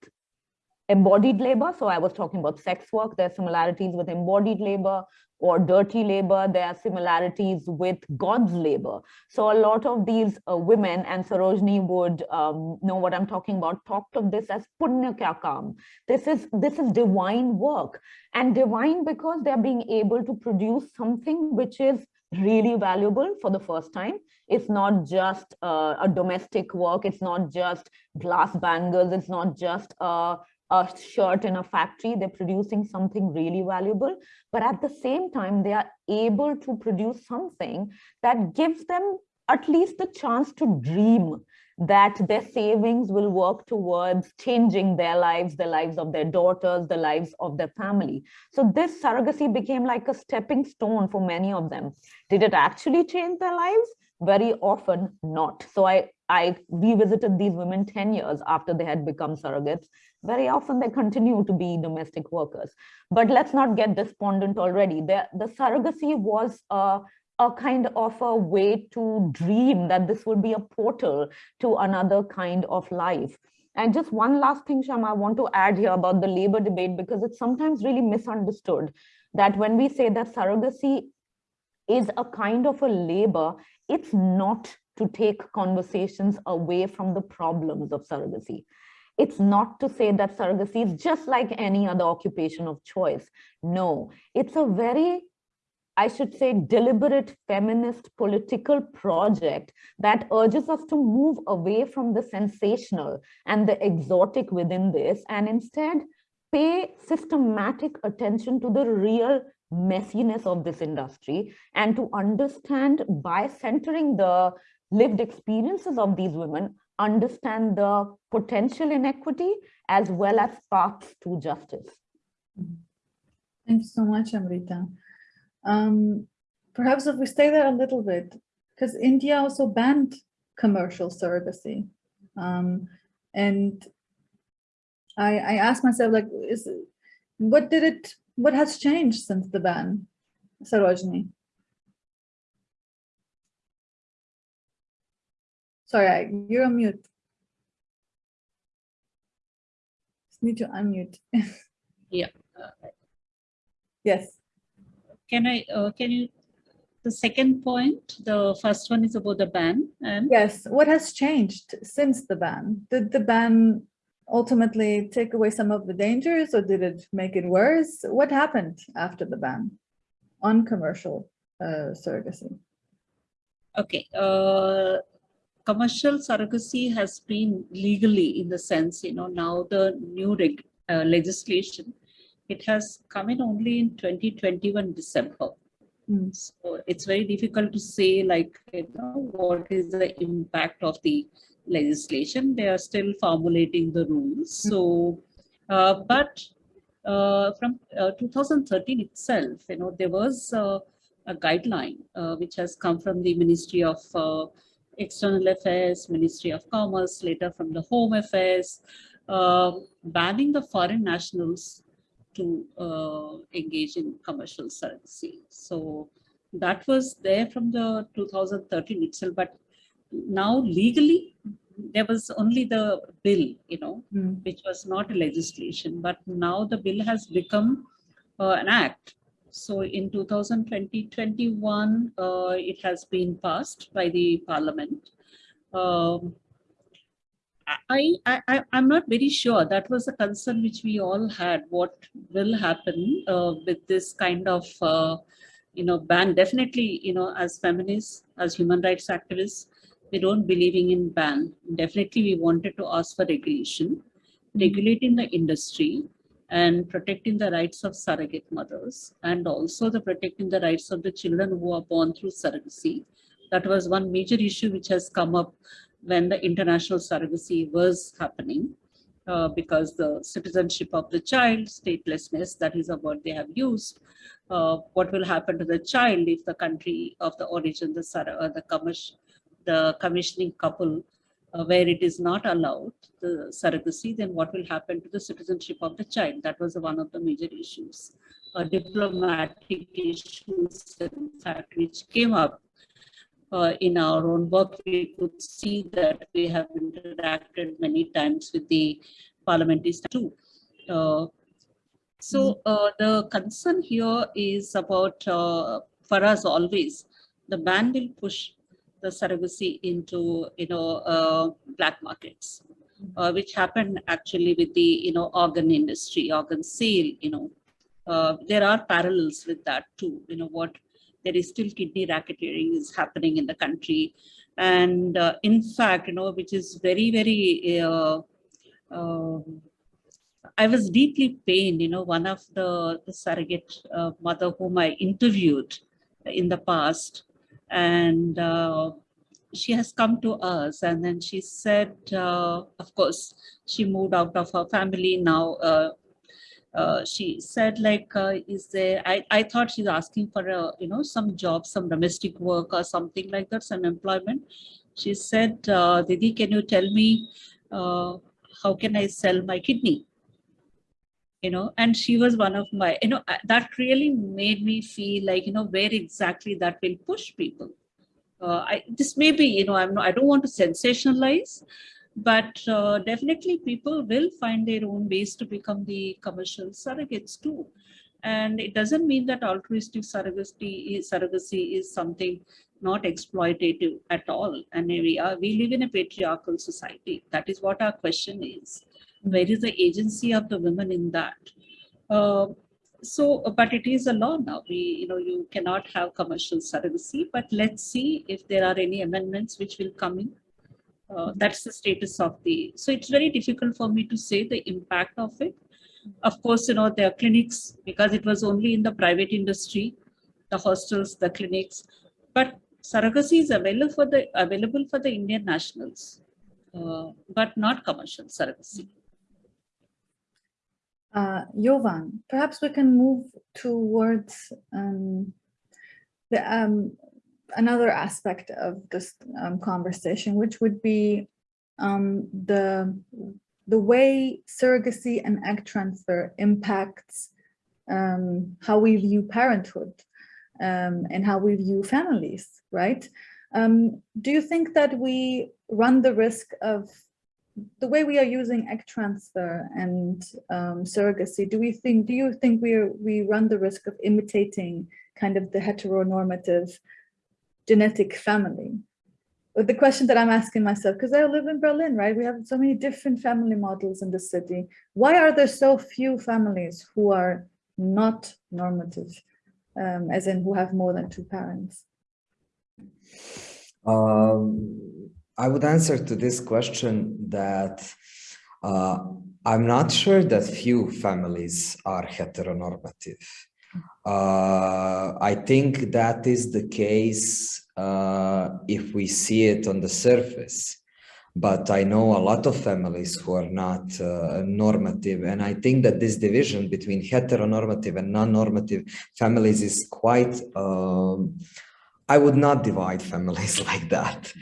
embodied labor. So I was talking about sex work. There are similarities with embodied labor or dirty labor. There are similarities with God's labor. So a lot of these uh, women, and Sarojini would um, know what I'm talking about, talked of this as punya kya. This is, this is divine work. And divine because they're being able to produce something which is really valuable for the first time. It's not just uh, a domestic work. It's not just glass bangles. It's not just a a shirt in a factory, they're producing something really valuable, but at the same time, they are able to produce something that gives them at least the chance to dream that their savings will work towards changing their lives, the lives of their daughters, the lives of their family. So this surrogacy became like a stepping stone for many of them. Did it actually change their lives? Very often not. So I, I revisited these women 10 years after they had become surrogates very often they continue to be domestic workers. But let's not get despondent already. The, the surrogacy was a, a kind of a way to dream that this would be a portal to another kind of life. And just one last thing, Shama, I want to add here about the labor debate, because it's sometimes really misunderstood that when we say that surrogacy is a kind of a labor, it's not to take conversations away from the problems of surrogacy. It's not to say that surrogacy is just like any other occupation of choice. No, it's a very, I should say, deliberate feminist political project that urges us to move away from the sensational and the exotic within this and instead pay systematic attention to the real messiness of this industry and to understand by centering the lived experiences of these women understand the potential inequity as well as paths to justice. Thank you so much, Amrita. Um, perhaps if we stay there a little bit, because India also banned commercial surrogacy. Um, and I, I asked myself, like, is what did it, what has changed since the ban? Sarojini? Sorry, you're on mute. Just Need to unmute. Yeah. Yes, Can I, uh, can you, the second point, the first one is about the ban and yes. What has changed since the ban? Did the ban ultimately take away some of the dangers or did it make it worse? What happened after the ban on commercial uh, surrogacy? Okay, uh, commercial surrogacy has been legally in the sense, you know, now the new reg, uh, legislation, it has come in only in 2021 December. Mm. So it's very difficult to say like, you know, what is the impact of the legislation? They are still formulating the rules. So, uh, but uh, from uh, 2013 itself, you know, there was uh, a guideline uh, which has come from the Ministry of uh, External Affairs, Ministry of Commerce, later from the Home Affairs, uh, banning the foreign nationals to uh, engage in commercial surrogacy. So that was there from the 2013 itself, but now legally there was only the bill, you know, Mm. which was not a legislation, but now the bill has become uh, an act. So in 2020-21, uh, it has been passed by the parliament. Um, I, I, I, I'm not very sure. That was a concern which we all had. What will happen uh, with this kind of, uh, you know, ban? Definitely, you know, as feminists, as human rights activists, we don't believing in ban. Definitely, we wanted to ask for regulation, regulating the industry and protecting the rights of surrogate mothers and also the protecting the rights of the children who are born through surrogacy. That was one major issue which has come up when the international surrogacy was happening uh, because the citizenship of the child, statelessness, that is a word they have used. Uh, what will happen to the child if the country of the origin, the, sur- uh, the, commis- the commissioning couple, uh, where it is not allowed, the surrogacy, then what will happen to the citizenship of the child? That was one of the major issues. Uh, diplomatic issues, in fact, which came up uh, in our own work, we could see that we have interacted many times with the parliamentary too. Uh, so uh, the concern here is about, uh, for us always, the ban will push the surrogacy into, you know, uh, black markets, uh, which happened actually with the, you know, organ industry, organ sale, you know. Uh, there are parallels with that too, you know, what there is still kidney racketeering is happening in the country. And uh, in fact, you know, which is very, very, uh, um, I was deeply pained, you know, one of the, the surrogate uh, mother whom I interviewed in the past, and uh, she has come to us and then she said, uh, of course, she moved out of her family now. Uh, uh, she said like, uh, is there, I, I thought she's asking for a, you know, some job, some domestic work or something like that, some employment. She said, uh, Didi, can you tell me, how can I sell my kidney? You know, and she was one of my, you know, that really made me feel like, you know, where exactly that will push people. Uh, I, this may be, you know, I'm not, I don't want to sensationalize, but uh, definitely people will find their own ways to become the commercial surrogates too. And it doesn't mean that altruistic surrogacy is, surrogacy is something not exploitative at all. And we are, we live in a patriarchal society. That is what our question is. Where is the agency of the women in that? Uh, so, but it is a law now. We, you know, you cannot have commercial surrogacy, but let's see if there are any amendments which will come in. Uh, that's the status of the, so it's very difficult for me to say the impact of it. Of course, you know, there are clinics because it was only in the private industry, the hostels, the clinics, but surrogacy is available for the, available for the Indian nationals, uh, but not commercial surrogacy. Uh, Jovan, perhaps we can move towards um, the um, another aspect of this um, conversation, which would be um, the the way surrogacy and egg transfer impacts um, how we view parenthood um, and how we view families, right? Do you think that we run the risk of the way we are using egg transfer and um, surrogacy? Do we think? Do you think we are, we run the risk of imitating kind of the heteronormative genetic family? But the question that I'm asking myself, because I live in Berlin, right? We have so many different family models in the city. Why are there so few families who are not normative, um, as in who have more than two parents? Um, I would answer to this question that uh, I'm not sure that few families are heteronormative. Uh, I think that is the case uh, if we see it on the surface. But I know a lot of families who are not uh, normative. And I think that this division between heteronormative and non-normative families is quite um, I would not divide families like that.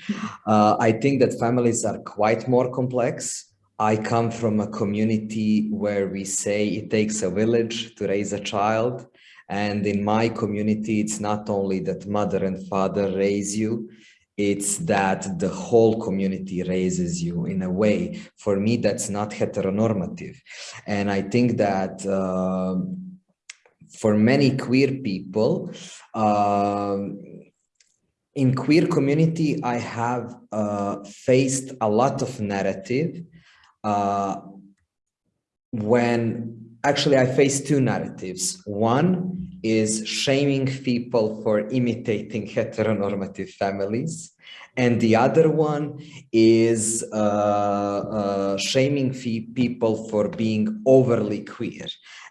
Uh, I think that families are quite more complex. I come from a community where we say it takes a village to raise a child. And in my community, it's not only that mother and father raise you, it's that the whole community raises you in a way. For me, that's not heteronormative. And I think that uh, for many queer people, uh, in queer community, I have uh, faced a lot of narrative uh, when actually I faced two narratives. One is shaming people for imitating heteronormative families. And the other one is uh, uh, shaming people for being overly queer.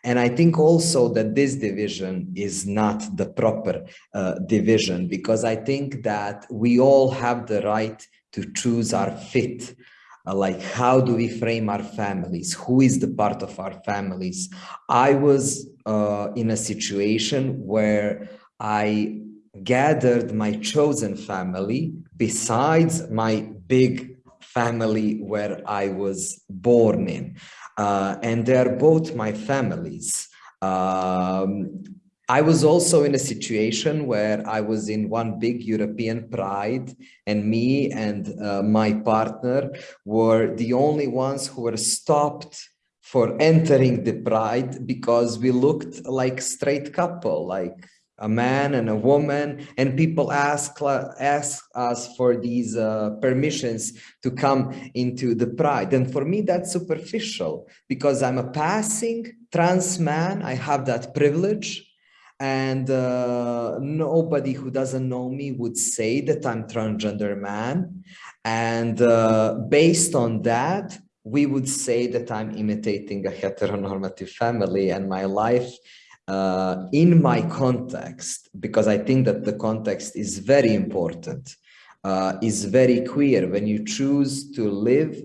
And I think also that this division is not the proper uh, division because I think that we all have the right to choose our fit. Uh, like how do we frame our families? Who is the part of our families? I was uh, in a situation where i gathered my chosen family besides my big family where i was born in. Uh, and they're both my families. Um, I was also in a situation where I was in one big European pride and me and uh, my partner were the only ones who were stopped for entering the pride because we looked like straight couple, like a man and a woman and people ask ask us for these uh, permissions to come into the pride and for me that's superficial because i'm a passing trans man i have that privilege and uh, nobody who doesn't know me would say that I'm transgender man. And uh, based on that, we would say that I'm imitating a heteronormative family and my life uh, in my context, because I think that the context is very important, uh, is very queer when you choose to live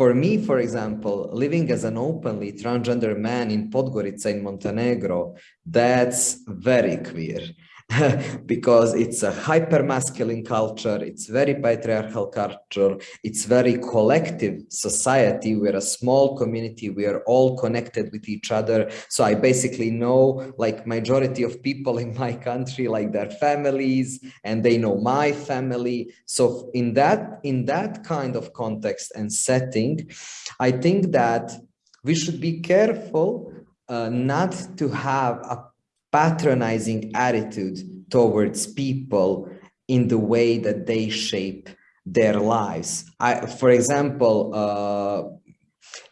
for me, for example, living as an openly transgender man in Podgorica in Montenegro, that's very queer. because it's a hyper masculine culture, it's very patriarchal culture, it's very collective society. We're a small community, we are all connected with each other. So I basically know like majority of people in my country, like their families, and they know my family. So in that, in that kind of context and setting, I think that we should be careful uh, not to have a patronizing attitude towards people in the way that they shape their lives. I, for example, uh,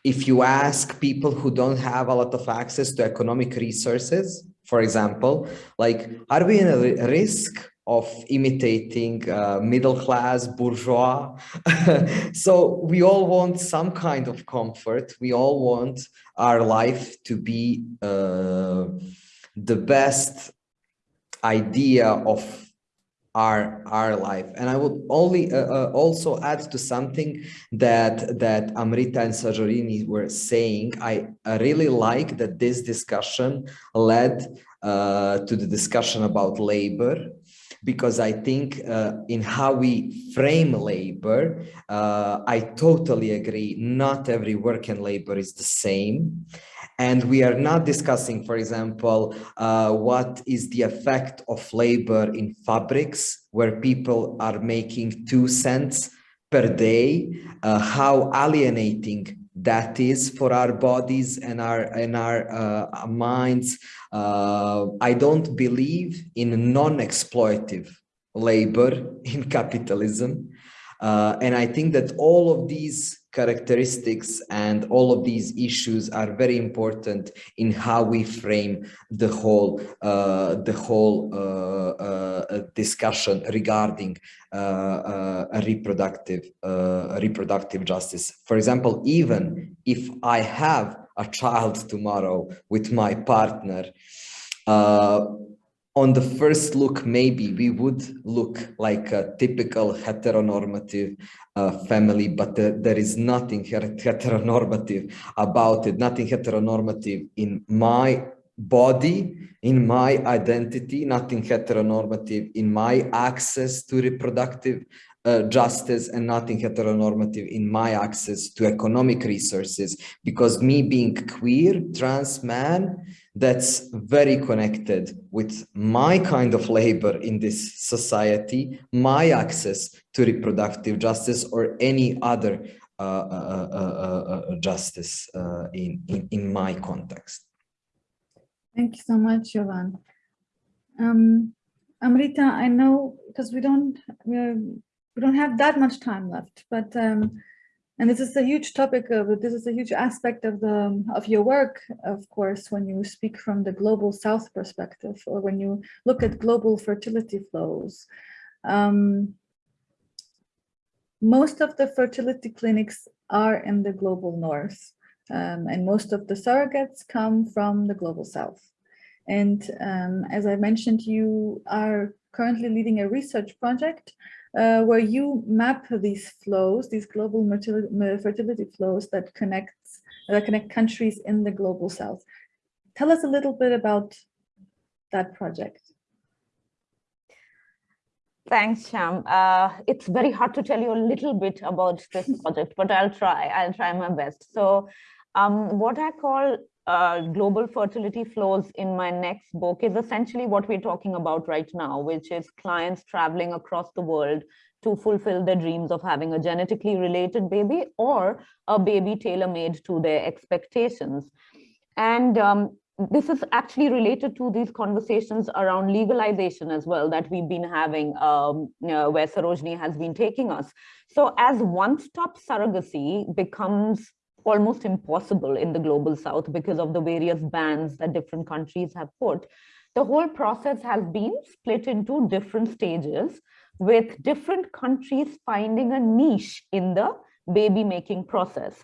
if you ask people who don't have a lot of access to economic resources, for example, like, are we in a risk of imitating uh, middle class bourgeois. so we all want some kind of comfort. We all want our life to be uh, the best idea of our our life and i would only uh, uh, also add to something that that amrita and Sarojini were saying i, really like that this discussion led uh, to the discussion about labor because I think uh, in how we frame labor, uh, I totally agree. Not every work and labor is the same. And we are not discussing, for example, uh, what is the effect of labor in fabrics where people are making two cents per day, uh, how alienating that is for our bodies and our and our uh, minds. Uh, I don't believe in non-exploitive labor in capitalism. Uh, and I think that all of these characteristics and all of these issues are very important in how we frame the whole uh, the whole uh, uh, discussion regarding uh, uh, reproductive uh, reproductive justice. For example, even if I have a child tomorrow with my partner, on the first look, maybe we would look like a typical heteronormative uh, family, but there, there is nothing heteronormative about it, nothing heteronormative in my body, in my identity, nothing heteronormative in my access to reproductive uh, justice and nothing heteronormative in my access to economic resources because me being queer trans man that's very connected with my kind of labor in this society my access to reproductive justice or any other uh, uh, uh, uh justice in, in in my context. Thank you so much Jovan. Um Amrita, I know because we don't we're we don't have that much time left, but um, and this is a huge topic of this is a huge aspect of the of your work, of course, when you speak from the global South perspective or when you look at global fertility flows. Um, most of the fertility clinics are in the global North, um, and most of the surrogates come from the global South. And um, as I mentioned, you are currently leading a research project uh, where you map these flows, these global fertility flows that connect that connect countries in the global south. Tell us a little bit about that project. Thanks, Sham. Uh, it's very hard to tell you a little bit about this project, but I'll try. I'll try my best. So um, what I call uh, global fertility flows in my next book is essentially what we're talking about right now, which is clients traveling across the world to fulfill their dreams of having a genetically related baby or a baby tailor-made to their expectations. And um, this is actually related to these conversations around legalization as well that we've been having um, know, where Sarojini has been taking us. So as one-stop surrogacy becomes almost impossible in the global south because of the various bans that different countries have put. The whole process has been split into different stages with different countries finding a niche in the baby making process.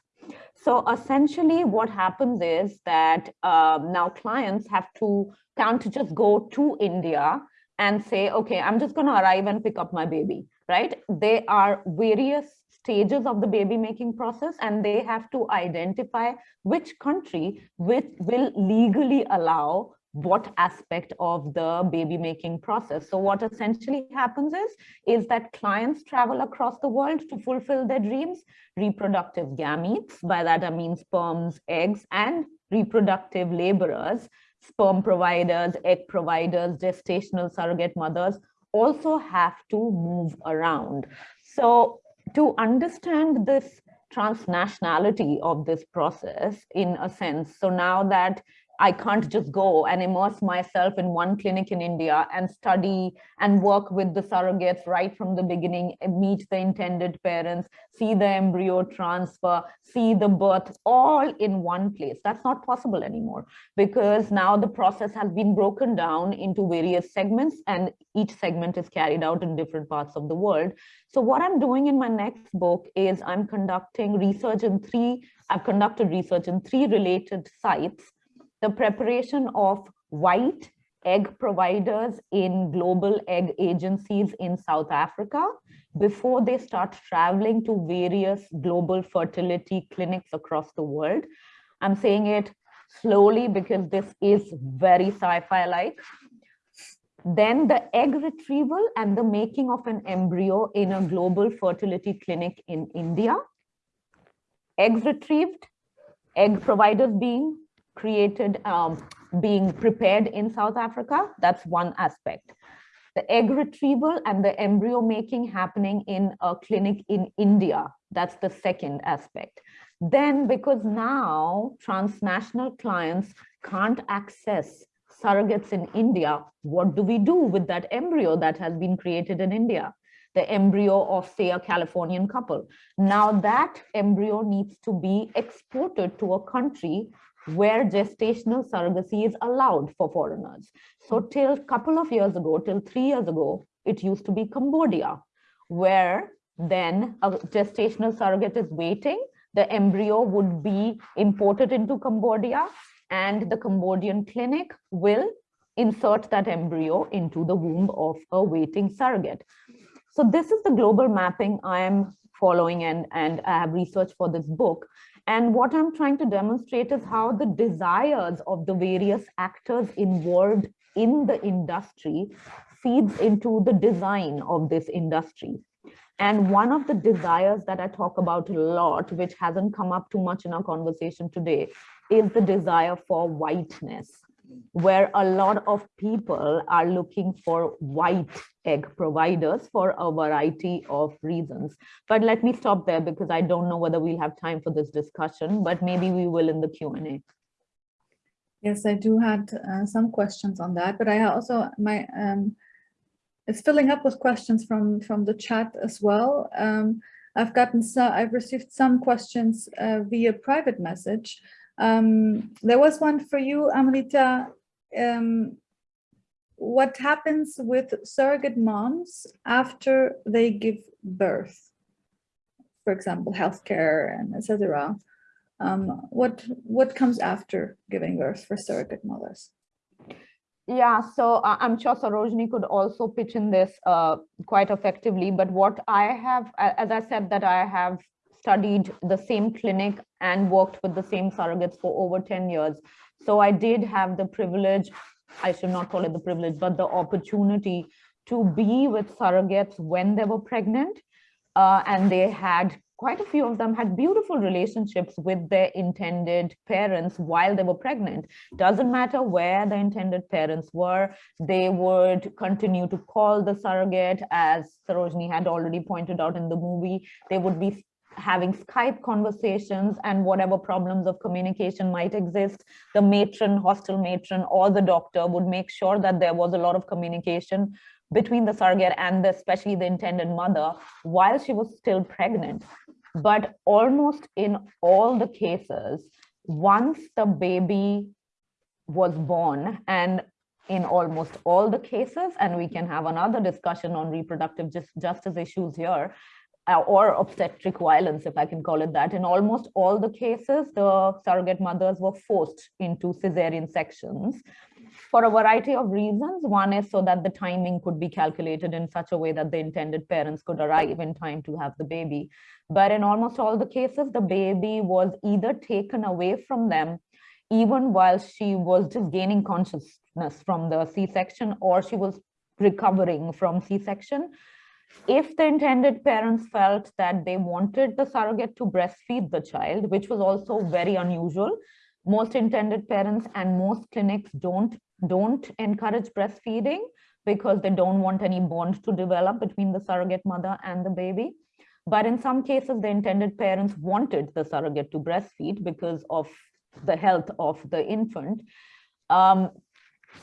So essentially what happens is that um, now clients have to can't just go to India and say, okay, I'm just going to arrive and pick up my baby, right? There are various stages of the baby making process and they have to identify which country which will legally allow what aspect of the baby making process. So what essentially happens is, is that clients travel across the world to fulfill their dreams, reproductive gametes, by that I mean sperms, eggs, and reproductive laborers, sperm providers, egg providers, gestational surrogate mothers, also have to move around. So to understand this transnationality of this process in a sense. So now that I can't just go and immerse myself in one clinic in India and study and work with the surrogates right from the beginning, meet the intended parents, see the embryo transfer, see the birth all in one place. That's not possible anymore because now the process has been broken down into various segments and each segment is carried out in different parts of the world. So what I'm doing in my next book is I'm conducting research in three, I've conducted research in three related sites the preparation of white egg providers in global egg agencies in South Africa before they start traveling to various global fertility clinics across the world. I'm saying it slowly because this is very sci-fi like. then the egg retrieval and the making of an embryo in a global fertility clinic in India. Eggs retrieved, egg providers being created, um, being prepared in South Africa. That's one aspect. The egg retrieval and the embryo making happening in a clinic in India. That's the second aspect. Then because now transnational clients can't access surrogates in India, what do we do with that embryo that has been created in India? The embryo of say a Californian couple. Now that embryo needs to be exported to a country where gestational surrogacy is allowed for foreigners. So till couple of years ago, till three years ago, it used to be Cambodia, where then a gestational surrogate is waiting. The embryo would be imported into Cambodia and the Cambodian clinic will insert that embryo into the womb of a waiting surrogate. So this is the global mapping I am following and, and I have researched for this book. And what I'm trying to demonstrate is how the desires of the various actors involved in the industry feeds into the design of this industry. And one of the desires that I talk about a lot, which hasn't come up too much in our conversation today, is the desire for whiteness, where a lot of people are looking for white egg providers for a variety of reasons. But let me stop there because I don't know whether we'll have time for this discussion, but maybe we will in the Q&A. Yes, I do had uh, some questions on that, but I also, my, um, it's filling up with questions from, from the chat as well. Um, I've gotten, so I've received some questions uh, via private message. Um, there was one for you, Amrita. Um, what happens with surrogate moms after they give birth? For example, healthcare and etc. Um, what what comes after giving birth for surrogate mothers? Yeah, so uh, I'm sure Sarojini could also pitch in this uh, quite effectively. But what I have, as I said, that I have studied the same clinic and worked with the same surrogates for over 10 years. So I did have the privilege, I should not call it the privilege, but the opportunity to be with surrogates when they were pregnant. Uh, and they had quite a few of them had beautiful relationships with their intended parents while they were pregnant. Doesn't matter where the intended parents were, they would continue to call the surrogate, as Sarojini had already pointed out in the movie. They would be having Skype conversations and whatever problems of communication might exist, the matron, hostel matron, or the doctor would make sure that there was a lot of communication between the surrogate and the, especially the intended mother while she was still pregnant. But almost in all the cases, once the baby was born and in almost all the cases, and we can have another discussion on reproductive just, justice issues here, Uh, or obstetric violence, if I can call it that. In almost all the cases, the surrogate mothers were forced into cesarean sections for a variety of reasons. One is so that the timing could be calculated in such a way that the intended parents could arrive in time to have the baby. But in almost all the cases, the baby was either taken away from them even while she was just gaining consciousness from the C-section or she was recovering from C-section if the intended parents felt that they wanted the surrogate to breastfeed the child, which was also very unusual, most intended parents and most clinics don't, don't encourage breastfeeding because they don't want any bond to develop between the surrogate mother and the baby. But in some cases, the intended parents wanted the surrogate to breastfeed because of the health of the infant. Um,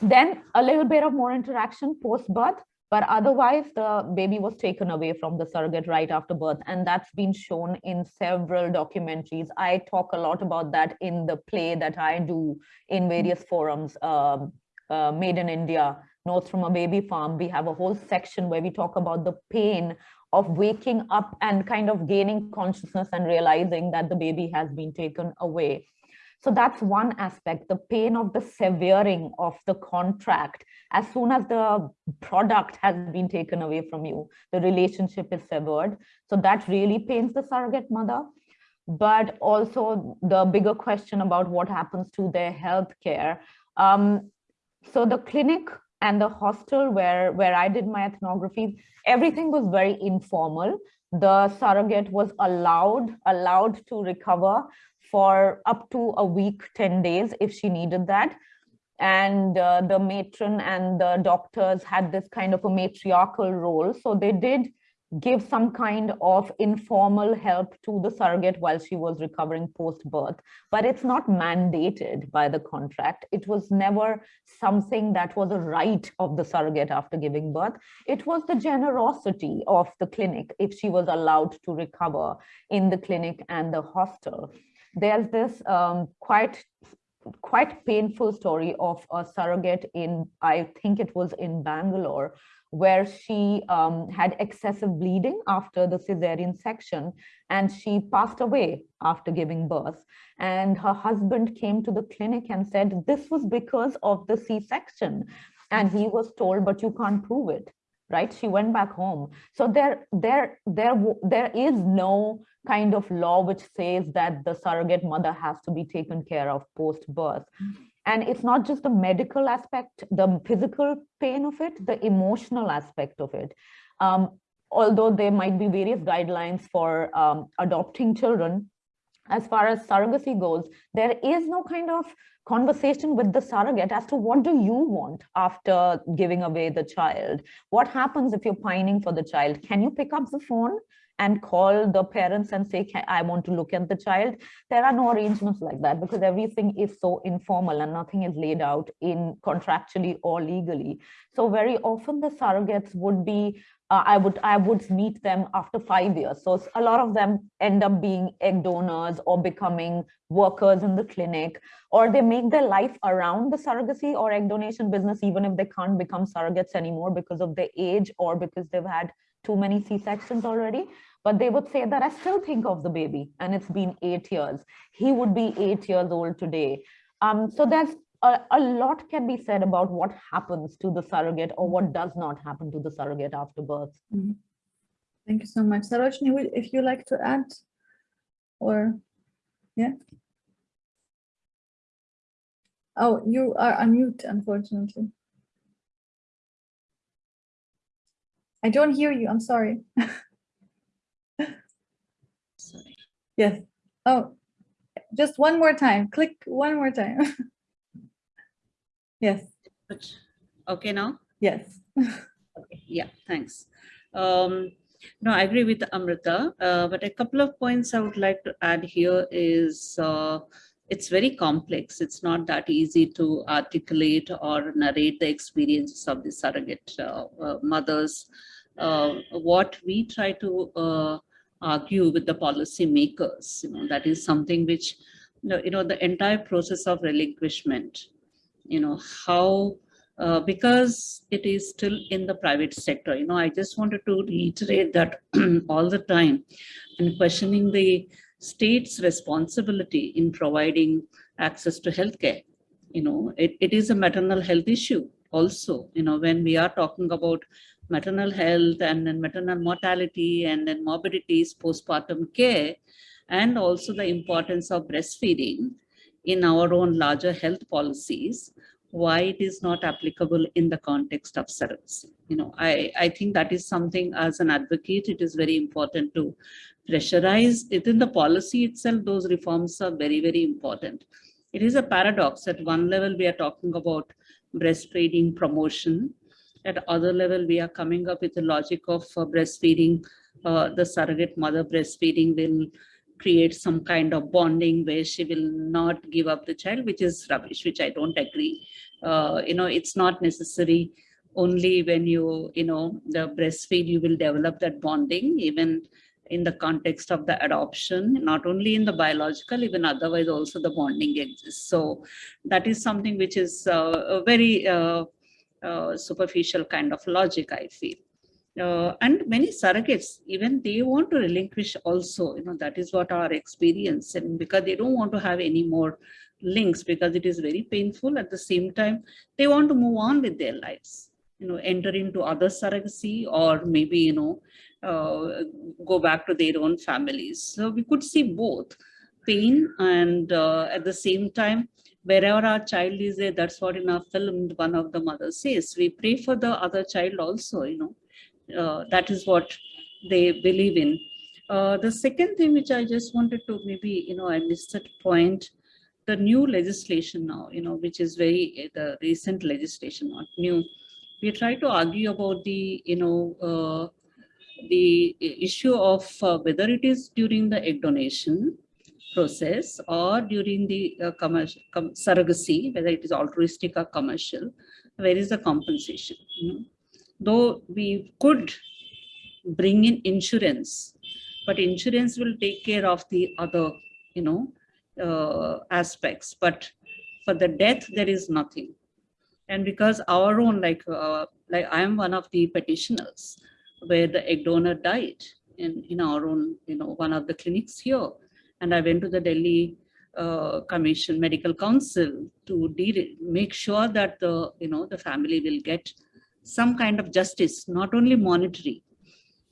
then a little bit of more interaction post-birth, but otherwise, the baby was taken away from the surrogate right after birth. And that's been shown in several documentaries. I talk a lot about that in the play that I do in various forums, um, uh, Made in India, Notes from a Baby Farm. We have a whole section where we talk about the pain of waking up and kind of gaining consciousness and realizing that the baby has been taken away. So that's one aspect, the pain of the severing of the contract. As soon as the product has been taken away from you, the relationship is severed. So that really pains the surrogate mother. But also the bigger question about what happens to their health care. Um, so the clinic and the hostel where, where I did my ethnography, everything was very informal. The surrogate was allowed, allowed to recover for up to a week, 10 days if she needed that. And uh, the matron and the doctors had this kind of a matriarchal role. So they did give some kind of informal help to the surrogate while she was recovering post-birth, but it's not mandated by the contract. It was never something that was a right of the surrogate after giving birth. It was the generosity of the clinic if she was allowed to recover in the clinic and the hostel. There's this um, quite quite painful story of a surrogate in, I think it was in Bangalore, where she um, had excessive bleeding after the cesarean section and she passed away after giving birth. And her husband came to the clinic and said, this was because of the C-section. And he was told, but you can't prove it, right? She went back home. So there, there, there, there is no kind of law which says that the surrogate mother has to be taken care of post-birth. And it's not just the medical aspect, the physical pain of it, the emotional aspect of it. Um, although there might be various guidelines for um, adopting children, as far as surrogacy goes, there is no kind of conversation with the surrogate as to what do you want after giving away the child? What happens if you're pining for the child? Can you pick up the phone? And call the parents and say, I want to look at the child. There are no arrangements like that because everything is so informal and nothing is laid out in contractually or legally. So very often the surrogates would be uh, I would I would meet them after five years. So a lot of them end up being egg donors or becoming workers in the clinic, or they make their life around the surrogacy or egg donation business, even if they can't become surrogates anymore because of their age or because they've had too many C-sections already, but they would say that I still think of the baby and it's been eight years. He would be eight years old today. Um, so there's a, a, lot can be said about what happens to the surrogate or what does not happen to the surrogate after birth. Mm -hmm. Thank you so much. Sarojini, if you like to add or, yeah. Oh, you are unmute, unfortunately. I don't hear you. I'm sorry. sorry. Yes. Oh, just one more time. Click one more time. yes. Okay now? Yes. okay. Yeah, thanks. Um, no, I agree with Amrita, uh, but a couple of points I would like to add here is uh, it's very complex. It's not that easy to articulate or narrate the experiences of the surrogate uh, uh, mothers uh, what we try to uh, argue with the policy makers, you know, that is something which, you know, the entire process of relinquishment, you know, how, uh, because it is still in the private sector, you know, I just wanted to reiterate that all the time and questioning the state's responsibility in providing access to healthcare. You know, it, it is a maternal health issue also, you know, when we are talking about maternal health and then maternal mortality and then morbidities, postpartum care, and also the importance of breastfeeding in our own larger health policies, why it is not applicable in the context of surrogacy. You know, I, I think that is something as an advocate, it is very important to pressurize within the policy itself, those reforms are very, very important. It is a paradox. At one level, we are talking about breastfeeding promotion, at other level, we are coming up with the logic of uh, breastfeeding. Uh, the surrogate mother breastfeeding will create some kind of bonding where she will not give up the child, which is rubbish, which I don't agree. Uh, you know, it's not necessary only when you, you know, the breastfeed, you will develop that bonding, even in the context of the adoption, not only in the biological, even otherwise also the bonding exists. So that is something which is uh, very uh, uh, superficial kind of logic, I feel. Uh, and many surrogates, even they want to relinquish also, you know, that is what our experience and because they don't want to have any more links because it is very painful at the same time, they want to move on with their lives, you know, enter into other surrogacy or maybe, you know, uh, go back to their own families. So we could see both. pain and uh, at the same time, wherever our child is there, that's what in our film, one of the mothers says, we pray for the other child also, you know, uh, that is what they believe in. Uh, the second thing which I just wanted to maybe, you know, I missed that point, the new legislation now, you know, which is very, the recent legislation, not new. We try to argue about the, you know, uh, the issue of uh, whether it is during the egg donation process or during the uh, commercial com surrogacy, whether it is altruistic or commercial, where is the compensation? You know? Though we could bring in insurance, but insurance will take care of the other, you know, uh, aspects. But for the death, there is nothing. And because our own, like, uh, like I am one of the petitioners, where the egg donor died in, in our own, you know, one of the clinics here. And I went to the Delhi uh, Commission Medical Council to make sure that the, you know, the family will get some kind of justice, not only monetary,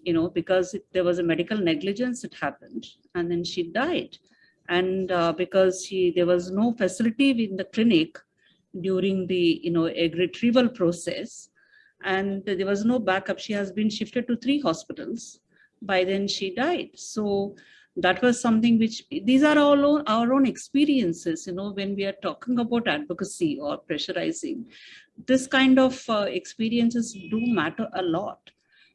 you know, because there was a medical negligence that happened and then she died. And uh, because she, there was no facility in the clinic during the, you know, egg retrieval process, and there was no backup. She has been shifted to three hospitals. By then she died. So that was something which these are all own, our own experiences, you know, when we are talking about advocacy or pressurizing, this kind of uh, experiences do matter a lot.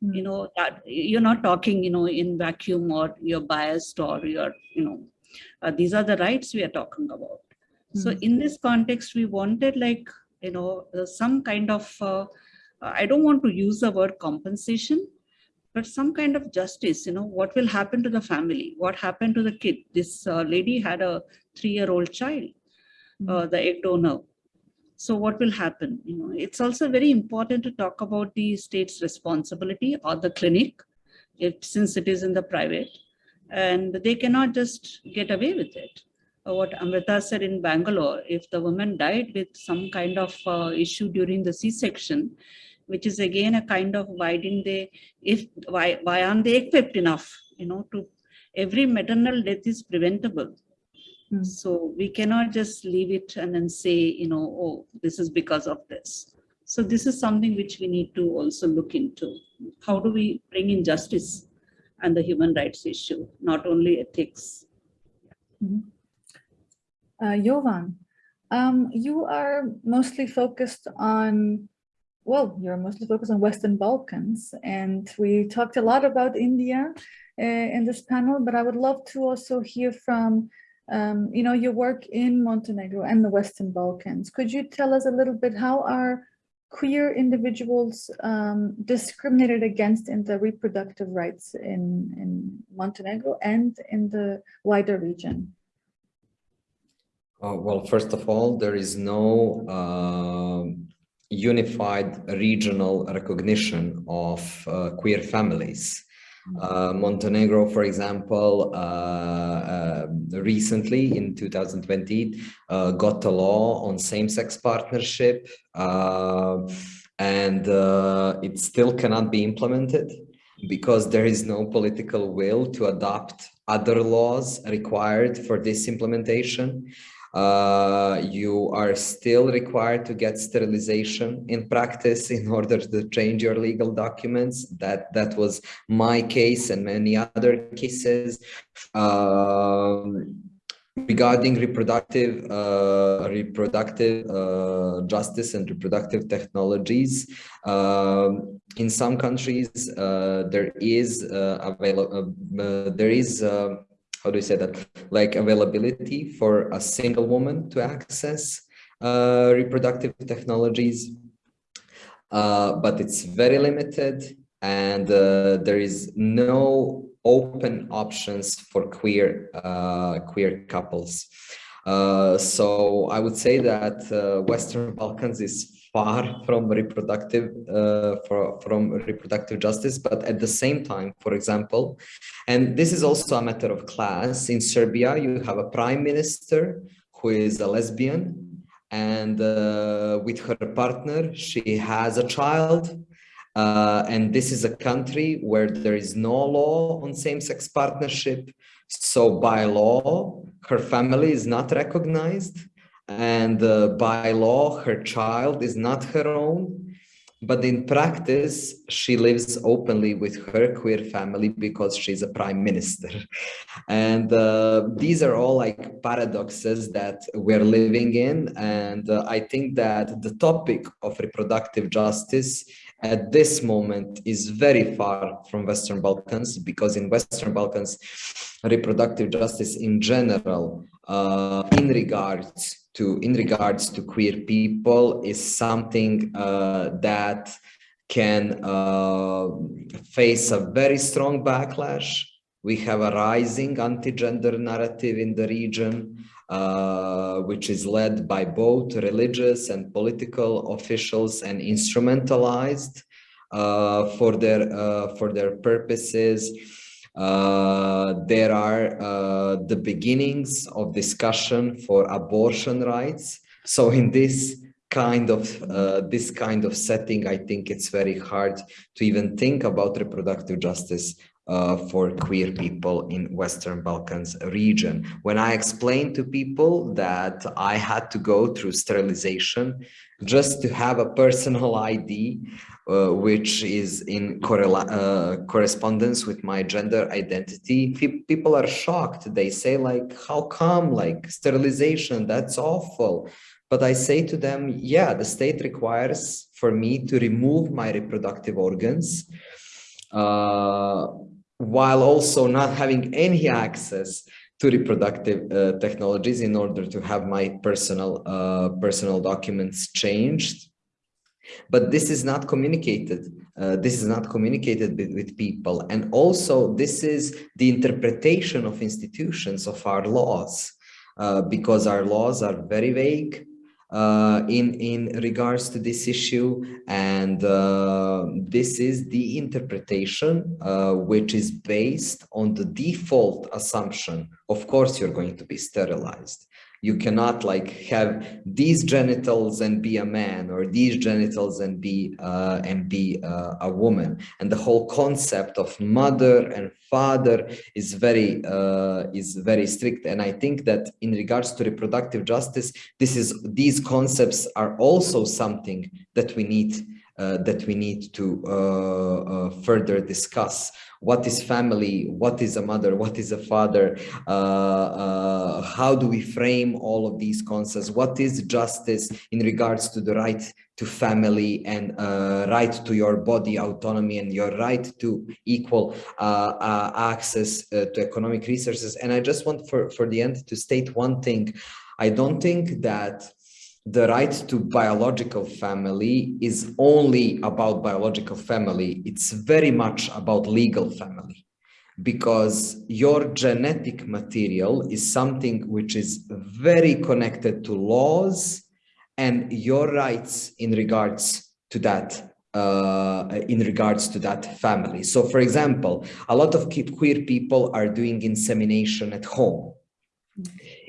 You know, that you're not talking, you know, in vacuum or you're biased or you're, you know, uh, these are the rights we are talking about. So Mm. in this context, we wanted like, you know, uh, some kind of uh, I don't want to use the word compensation, but some kind of justice, you know, what will happen to the family? What happened to the kid? This uh, lady had a three-year-old child, uh, the egg donor. So what will happen? You know, it's also very important to talk about the state's responsibility or the clinic, it, since it is in the private, and they cannot just get away with it. What Amrita said in Bangalore, if the woman died with some kind of uh, issue during the C-section, which is again a kind of why didn't they, if, why, why aren't they equipped enough, you know, to, every maternal death is preventable. Hmm. So we cannot just leave it and then say, you know, oh, this is because of this. So this is something which we need to also look into. How do we bring in justice and the human rights issue, not only ethics? Uh, Jovan, um, you are mostly focused on, well, you're mostly focused on Western Balkans, and we talked a lot about India uh, in this panel, but I would love to also hear from, um, you know, your work in Montenegro and the Western Balkans. Could you tell us a little bit how are queer individuals um, discriminated against in the reproductive rights in, in Montenegro and in the wider region? Uh, well, first of all, there is no um unified regional recognition of uh, queer families. Uh, Montenegro, for example, uh, uh, recently in 2020 uh, got a law on same-sex partnership uh, and uh, it still cannot be implemented because there is no political will to adopt other laws required for this implementation. Uh, you are still required to get sterilization in practice in order to change your legal documents. That that was my case and many other cases. Um, regarding reproductive uh, reproductive uh, justice and reproductive technologies um, in some countries uh, there is uh, available uh, there is how do you say that like availability for a single woman to access uh, reproductive technologies uh, but it's very limited and uh, there is no open options for queer uh, queer couples. Uh, so I would say that uh, Western Balkans is far from reproductive uh, for, from reproductive justice, but at the same time, for example, and this is also a matter of class. In Serbia, you have a prime minister who is a lesbian, and uh, with her partner, she has a child. Uh, and this is a country where there is no law on same-sex partnership. So by law, her family is not recognized and uh, by law, her child is not her own. But in practice, she lives openly with her queer family because she's a prime minister. And uh, these are all like paradoxes that we're living in. And uh, I think that the topic of reproductive justice at this moment is very far from Western Balkans because in Western Balkans, reproductive justice in general, uh, in regards to in regards to queer people is something uh, that can uh, face a very strong backlash. We have a rising anti-gender narrative in the region, uh, which is led by both religious and political officials and instrumentalized uh, for their uh, for their purposes. Uh, there are uh, the beginnings of discussion for abortion rights. So in this kind of uh, this kind of setting, I think it's very hard to even think about reproductive justice uh, for queer people in Western Balkans region. When I explained to people that I had to go through sterilization just to have a personal ID, uh, which is in uh, correspondence with my gender identity, people are shocked. They say like, how come like sterilization, that's awful. But I say to them, yeah, the state requires for me to remove my reproductive organs uh, while also not having any access to reproductive uh, technologies in order to have my personal uh, personal documents changed but this is not communicated uh, this is not communicated with, with, people. And also this is the interpretation of institutions of our laws uh, because our laws are very vague uh, in in regards to this issue. And uh, this is the interpretation uh, which is based on the default assumption. Of course you're going to be sterilized you cannot like have these genitals and be a man or these genitals and be uh, and be uh, a woman. And the whole concept of mother and father is very uh, is very strict. And i think that in regards to reproductive justice this is these concepts are also something that we need uh, that we need to uh, uh, further discuss what is family, what is a mother, what is a father, uh, uh, how do we frame all of these concepts, what is justice in regards to the right to family and uh, right to your body autonomy and your right to equal uh, uh, access uh, to economic resources. And I just want for, for the end to state one thing. I don't think that the right to biological family is only about biological family. It's very much about legal family because your genetic material is something which is very connected to laws and your rights in regards to that uh, in regards to that family. So for example, a lot of queer people are doing insemination at home.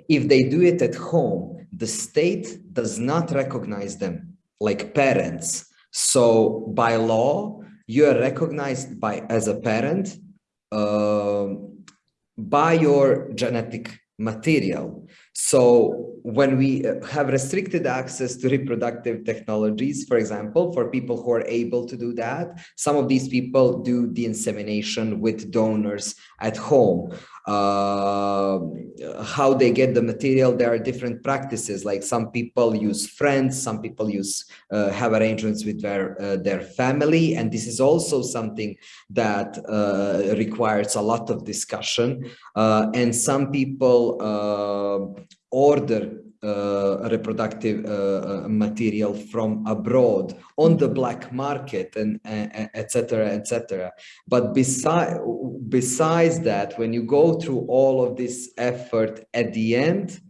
If they do it at home, the state does not recognize them like parents. So by law, you are recognized by as a parent uh, by your genetic material. So when we uh, have restricted access to reproductive technologies, for example, for people who are able to do that, some of these people do the insemination with donors at home uh, how they get the material. There are different practices. Like some people use friends, some people use uh, have arrangements with their uh, their family, and this is also something that uh, requires a lot of discussion. Uh, and some people uh, order uh, reproductive uh, uh, material from abroad on the black market and etc etc but beside besides that when you go through all of this effort at the end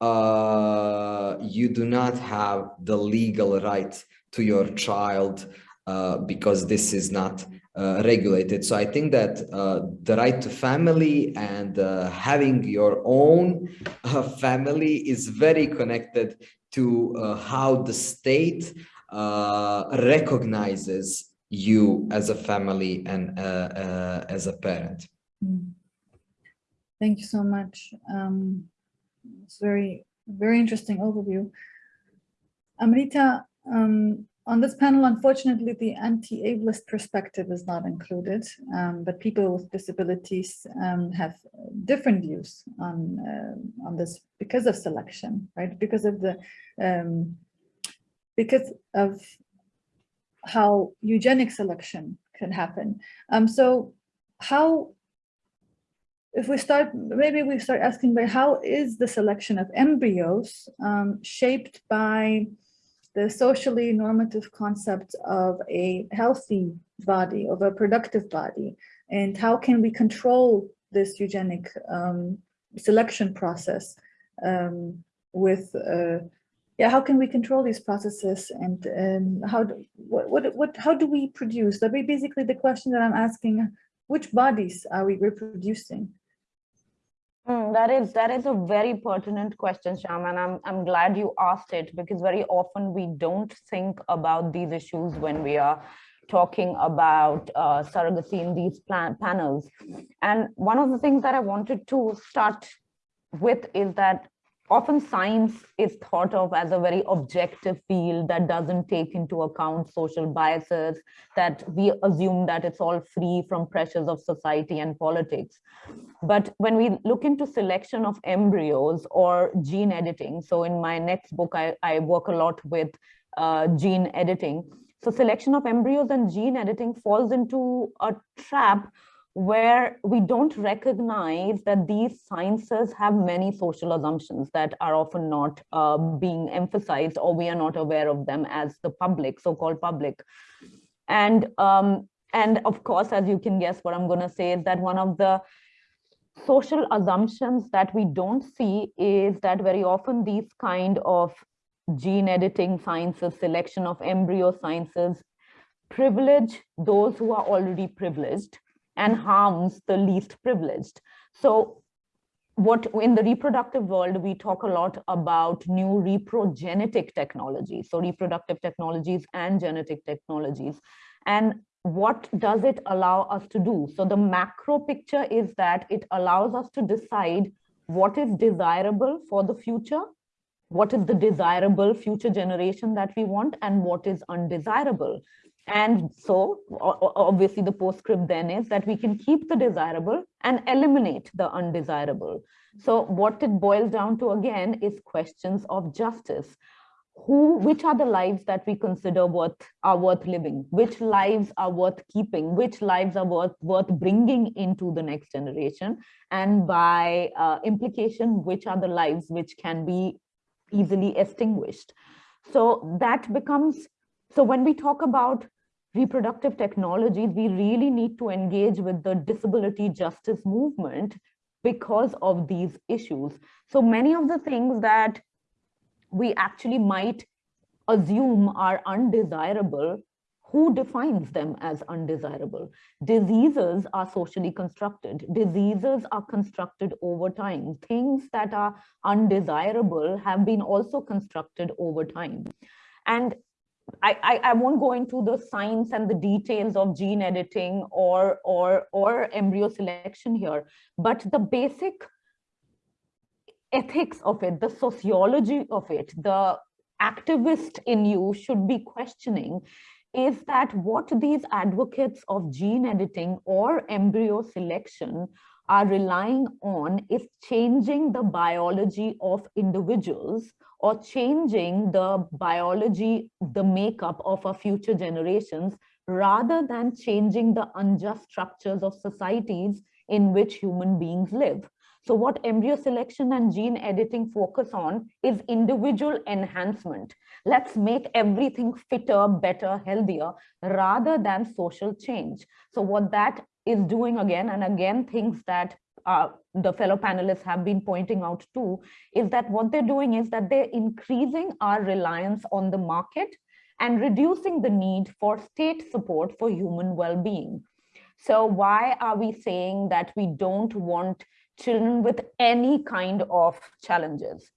uh, you do not have the legal right to your child uh, because this is not uh, regulated. So I think that uh, the right to family and uh, having your own uh, family is very connected to uh, how the state recognizes you as a family and as a parent. Mm. Thank you so much. Um, it's very, very interesting overview. Amrita, um, on this panel, unfortunately, the anti-ableist perspective is not included, um, but people with disabilities um, have different views on uh, on this because of selection, right? Because of the um, because of how eugenic selection can happen. Um, so how if we start, maybe we start asking by how is the selection of embryos um, shaped by the socially normative concept of a healthy body, of a productive body, and how can we control this eugenic um, selection process um, with, uh, yeah, how can we control these processes and, and how, do, what, what, what, how do we produce? That be basically the question that I'm asking, which bodies are we reproducing? Mm, that is that is a very pertinent question, Sham, and I'm I'm glad you asked it because very often we don't think about these issues when we are talking about uh, surrogacy in these plan panels. And one of the things that I wanted to start with is that often science is thought of as a very objective field that doesn't take into account social biases, that we assume that it's all free from pressures of society and politics. But when we look into selection of embryos or gene editing, so in my next book, I, I work a lot with uh, gene editing. So selection of embryos and gene editing falls into a trap where we don't recognize that these sciences have many social assumptions that are often not uh, being emphasized or we are not aware of them as the public, so-called public. And, um, and of course, as you can guess what I'm going to say is that one of the social assumptions that we don't see is that very often these kind of gene editing sciences, selection of embryo sciences, privilege those who are already privileged and mm-hmm. harms the least privileged. So what in the reproductive world, we talk a lot about new reprogenetic technologies, so reproductive technologies and genetic technologies. And what does it allow us to do? So the macro picture is that it allows us to decide what is desirable for the future, what is the desirable future generation that we want, and what is undesirable. And so obviously the postscript then is that we can keep the desirable and eliminate the undesirable. So what it boils down to again is questions of justice. Who, which are the lives that we consider worth are worth living? Which lives are worth keeping? Which lives are worth worth bringing into the next generation? And by uh, implication, which are the lives which can be easily extinguished? So that becomes so when we talk about reproductive technologies, we really need to engage with the disability justice movement because of these issues. So many of the things that we actually might assume are undesirable, who defines them as undesirable? Diseases are socially constructed. Diseases are constructed over time. Things that are undesirable have been also constructed over time. And I, I, I, won't go into the science and the details of gene editing or, or, or embryo selection here, but the basic ethics of it, the sociology of it, the activist in you should be questioning is that what these advocates of gene editing or embryo selection are relying on is changing the biology of individuals or changing the biology, the makeup of our future generations, rather than changing the unjust structures of societies in which human beings live. So what embryo selection and gene editing focus on is individual enhancement. Let's make everything fitter, better, healthier, rather than social change. So what that is doing again and again things that uh, the fellow panelists have been pointing out too, is that what they're doing is that they're increasing our reliance on the market and reducing the need for state support for human well-being. So why are we saying that we don't want children with any kind of challenges?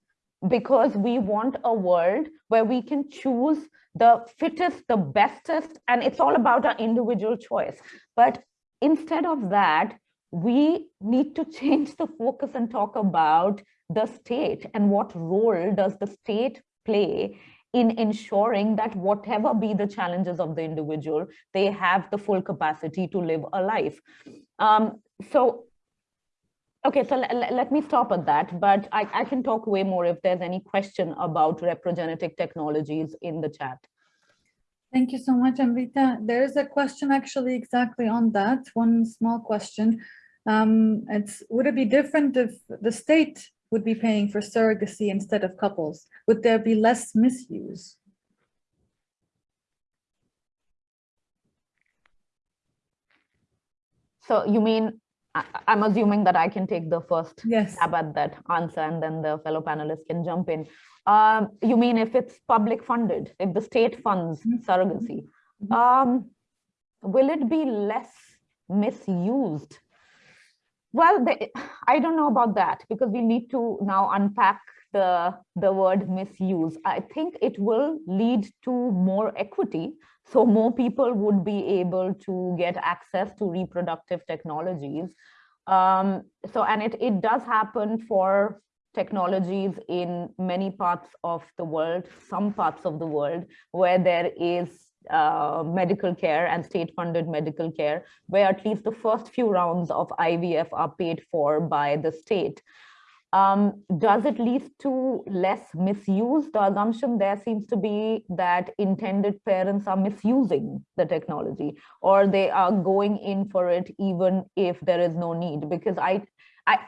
Because we want a world where we can choose the fittest, the bestest, and it's all about our individual choice. But instead of that, we need to change the focus and talk about the state and what role does the state play in ensuring that whatever be the challenges of the individual, they have the full capacity to live a life. Um, so, okay, so let me stop at that, but I, I can talk way more if there's any question about reprogenetic technologies in the chat. Thank you so much, Amrita. There is a question actually exactly on that, one small question. Um, it's, would it be different if the state would be paying for surrogacy instead of couples? Would there be less misuse? So you mean, I, am assuming that I can take the first yes. stab at that answer and then the fellow panelists can jump in. Um, you mean if it's public funded, if the state funds mm -hmm. surrogacy, mm -hmm. um, will it be less misused well, I don't know about that because we need to now unpack the, the word misuse. I think it will lead to more equity. So more people would be able to get access to reproductive technologies. Um, so, and it, it does happen for technologies in many parts of the world, some parts of the world where there is uh, medical care and state funded medical care, where at least the first few rounds of IVF are paid for by the state. Um, does it lead to less misuse? The assumption there seems to be that intended parents are misusing the technology or they are going in for it even if there is no need because I, I,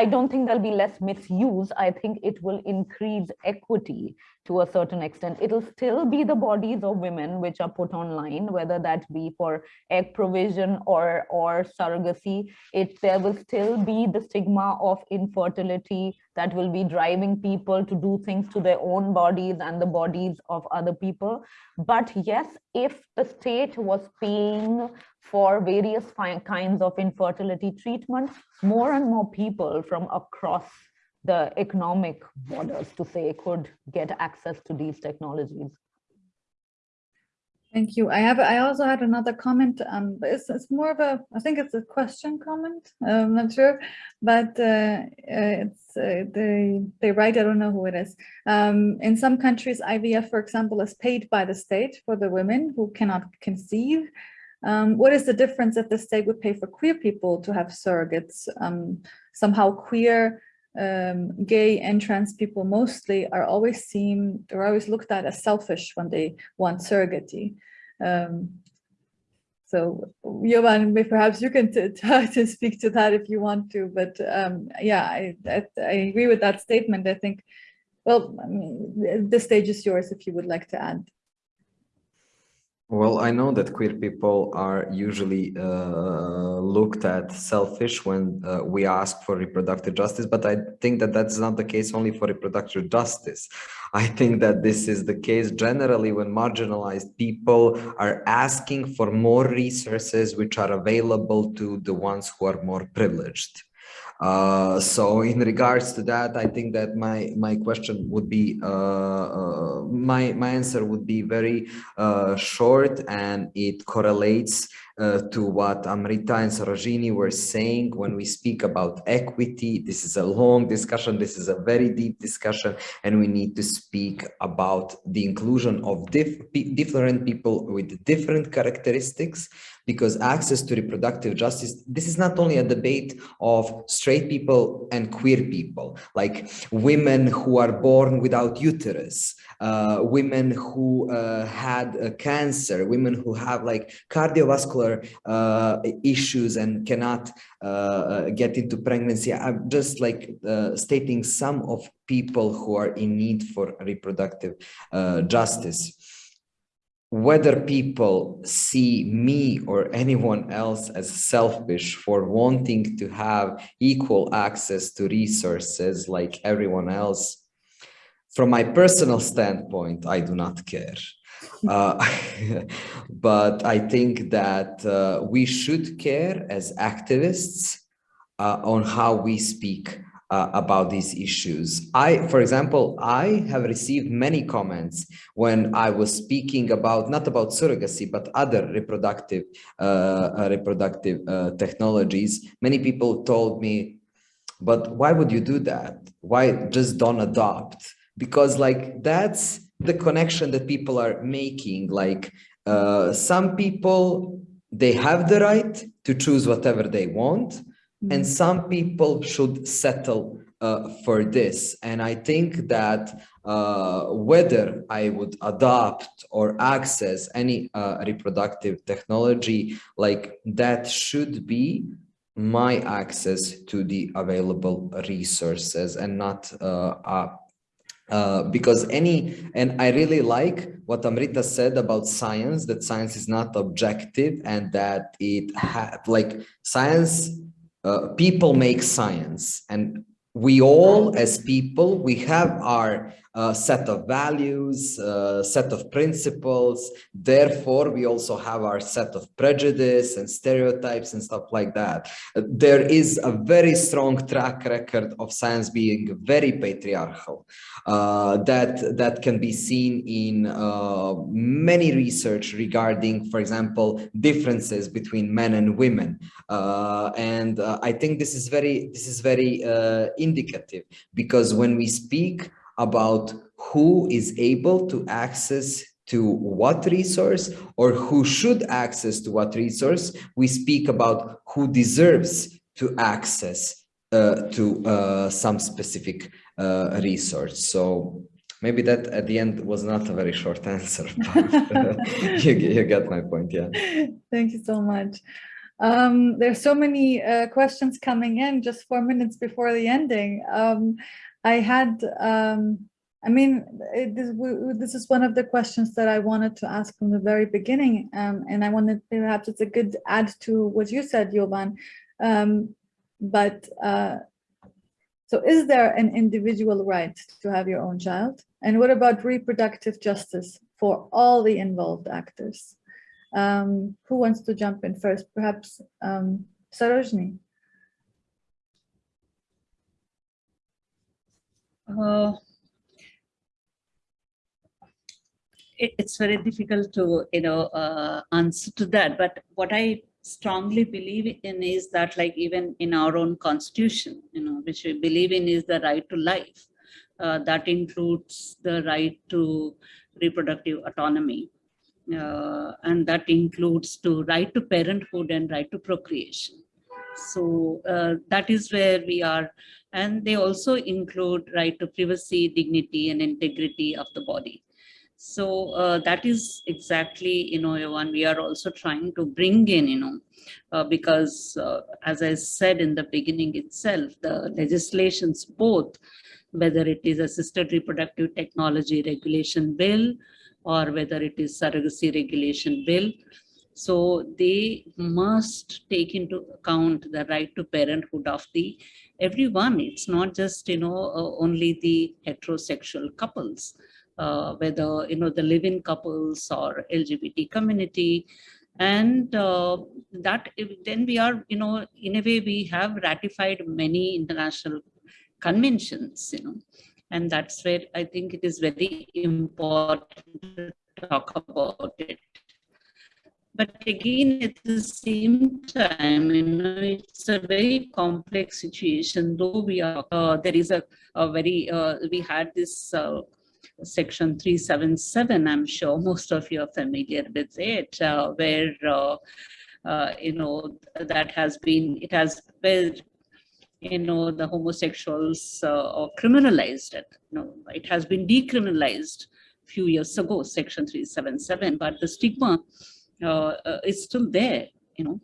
I don't think there'll be less misuse. I think it will increase equity to a certain extent. It'll still be the bodies of women which are put online, whether that be for egg provision or, or surrogacy. It, there will still be the stigma of infertility that will be driving people to do things to their own bodies and the bodies of other people. But yes, if the state was paying for various kinds of infertility treatment, more and more people from across the economic borders to say could get access to these technologies. Thank you. I have. I also had another comment. Um, it's, it's more of a. I think it's a question comment. Um, I'm not sure, but uh, uh, it's uh, they they write. I don't know who it is. Um, in some countries, IVF, for example, is paid by the state for the women who cannot conceive. Um, what is the difference if the state would pay for queer people to have surrogates? Um, somehow queer, um, gay and trans people mostly are always seen, they're always looked at as selfish when they want surrogacy. Um, so Jovan, perhaps you can try to speak to that if you want to, but um, yeah, I, I, I, agree with that statement. I think, well, I mean, the stage is yours if you would like to add. Well, I know that queer people are usually uh, looked at selfish when uh, we ask for reproductive justice, but I think that that's not the case only for reproductive justice. I think that this is the case generally when marginalized people are asking for more resources which are available to the ones who are more privileged. Uh, so in regards to that, I think that my my question would be uh, uh, my my answer would be very uh, short, and it correlates uh, to what Amrita and Sarojini were saying when we speak about equity. This is a long discussion. This is a very deep discussion, and we need to speak about the inclusion of diff different people with different characteristics because access to reproductive justice, this is not only a debate of straight people and queer people, like women who are born without uterus, uh, women who uh, had uh, cancer, women who have like cardiovascular uh, issues and cannot uh, uh, get into pregnancy. I'm just like stating some of people who are in need for reproductive justice whether people see me or anyone else as selfish for wanting to have equal access to resources like everyone else, from my personal standpoint, I do not care. Uh, but I think that uh, we should care as activists uh, on how we speak uh, about these issues. I, for example, I have received many comments when I was speaking about, not about surrogacy, but other reproductive, uh, uh reproductive uh, technologies. Many people told me, but why would you do that? Why just don't adopt? Because like, that's the connection that people are making. Like uh, some people, they have the right to choose whatever they want and Mm. some people should settle uh, for this. And I think that uh, whether I would adopt or access any uh, reproductive technology, like that should be my access to the available resources and not uh, uh, uh, because any, and I really like what Amrita said about science, that science is not objective and that it had like science uh, people make science and we all as people we have our uh, set of values uh, set of principles. Therefore we also have our set of prejudice and stereotypes and stuff like that. There is a very strong track record of science being very patriarchal uh, that that can be seen in uh, many research regarding for example differences between men and women. Uh, and uh, I think this is very this is very uh, indicative because when we speak about who is able to access to what resource or who should access to what resource, we speak about who deserves to access uh, to uh, some specific uh, resource. So maybe that at the end was not a very short answer, but you, you got my point, yeah. Thank you so much. Um, there's so many uh, questions coming in just four minutes before the ending. Um, I had, um, I mean, it, this, w- this is one of the questions that I wanted to ask from the very beginning. Um, and I wanted, perhaps it's a good add to what you said, Jovan. Um, but uh, so is there an individual right to have your own child? And what about reproductive justice for all the involved actors? Um, who wants to jump in first? Perhaps um. Uh, it, it's very difficult to you know uh, answer to that but what i strongly believe in is that like even in our own constitution you know which we believe in is the right to life uh, that includes the right to reproductive autonomy uh, and that includes to right to parenthood and right to procreation so uh, that is where we are and they also include right to privacy, dignity, and integrity of the body. So uh, that is exactly, you know, one we are also trying to bring in, you know, uh, because uh, as I said in the beginning itself, the legislations both, whether it is assisted reproductive technology regulation bill or whether it is surrogacy regulation bill, so they must take into account the right to parenthood of the everyone. It's not just, you know, uh, only the heterosexual couples, uh, whether, you know, the live-in couples or LGBT community. And uh, that then we are, you know, in a way, we have ratified many international conventions, you know, and that's where I think it is very important to talk about it. But again, at the same time, you know, it's a very complex situation, though we are, uh, there is a, a very, uh, we had this uh, section 377, I'm sure most of you are familiar with it, uh, where, uh, uh, you know, that has been, it has, where, you know, the homosexuals uh, are criminalized. You know, it has been decriminalized a few years ago, section 377, but the stigma uh, uh, is still there, you know.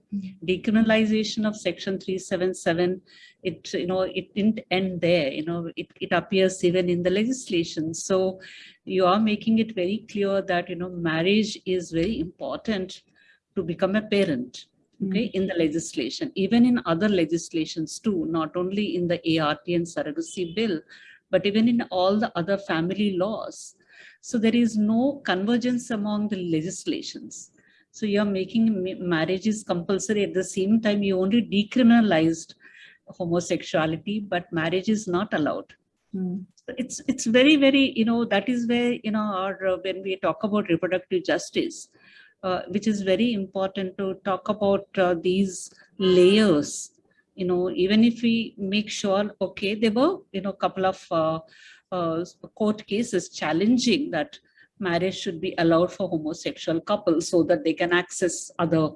Decriminalization of section 377, it, you know, it didn't end there, you know, it, it appears even in the legislation. So you are making it very clear that, you know, marriage is very important to become a parent, okay, hmm. in the legislation, even in other legislations too, not only in the ART and surrogacy bill, but even in all the other family laws. So there is no convergence among the legislations. So you're making ma- marriages compulsory at the same time you only decriminalized homosexuality, but marriage is not allowed. Hmm. It's it's very very you know that is where you know our uh, when we talk about reproductive justice, uh, which is very important to talk about uh, these layers. You know, even if we make sure, okay, there were you know a couple of uh, uh, court cases challenging that marriage should be allowed for homosexual couples so that they can access other.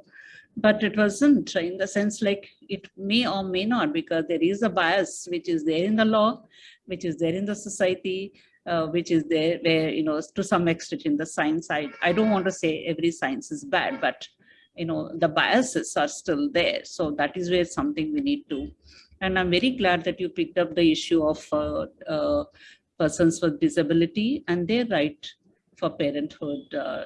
But it wasn't in the sense like it may or may not because there is a bias which is there in the law which is there in the society uh, which is there where you know to some extent in the science side. I don't want to say every science is bad but you know the biases are still there. So that is where something we need to. And i'm very glad that you picked up the issue of uh, uh, persons with disability and their right for parenthood. Uh,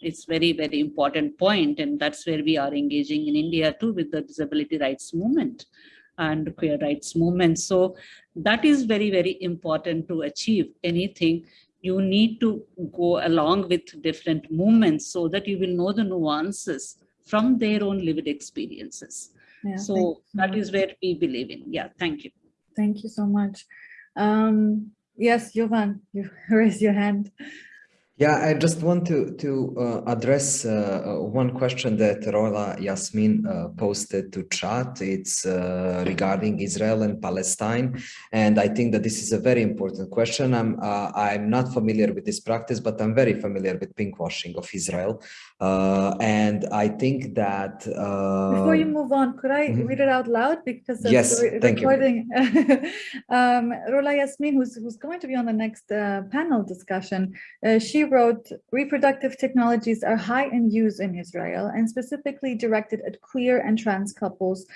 it's very, very important point, and that's where we are engaging in India too with the disability rights movement and queer rights movement. So that is very, very important to achieve anything. You need to go along with different movements so that you will know the nuances from their own lived experiences. Yeah, So that is where we believe in. Yeah, thank you. Thank you so much. Um, yes, Jovan, you raise your hand. Yeah, I just want to to uh, address uh, one question that Rola Yasmin uh, posted to chat. It's uh, regarding Israel and Palestine, and I think that this is a very important question. I'm uh, I'm not familiar with this practice, but I'm very familiar with pinkwashing of Israel, uh, and I think that Before you uh, move on, could I mhm. read it out loud because of Yes, the re- thank you. recording? um, Rola Yasmin, who's who's going to be on the next uh, panel discussion, uh, she wrote, "Reproductive technologies are high in use in Israel and specifically directed at queer and trans couples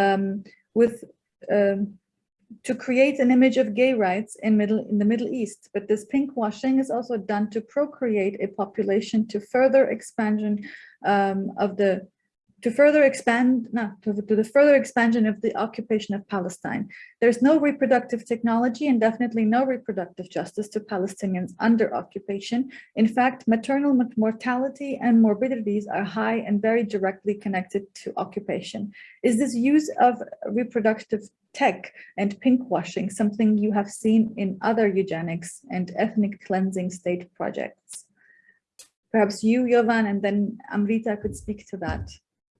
um, with." Um, to create an image of gay rights in middle in the Middle East, but this pinkwashing is also done to procreate a population to further expansion um, of the to further expand, no, to, the- to the further expansion of the occupation of Palestine. There's no reproductive technology and definitely no reproductive justice to Palestinians under occupation. In fact, maternal mortality and morbidities are high and very directly connected to occupation. Is this use of reproductive tech and pinkwashing something you have seen in other eugenics and ethnic cleansing state projects? Perhaps you, Jovan, and then Amrita could speak to that.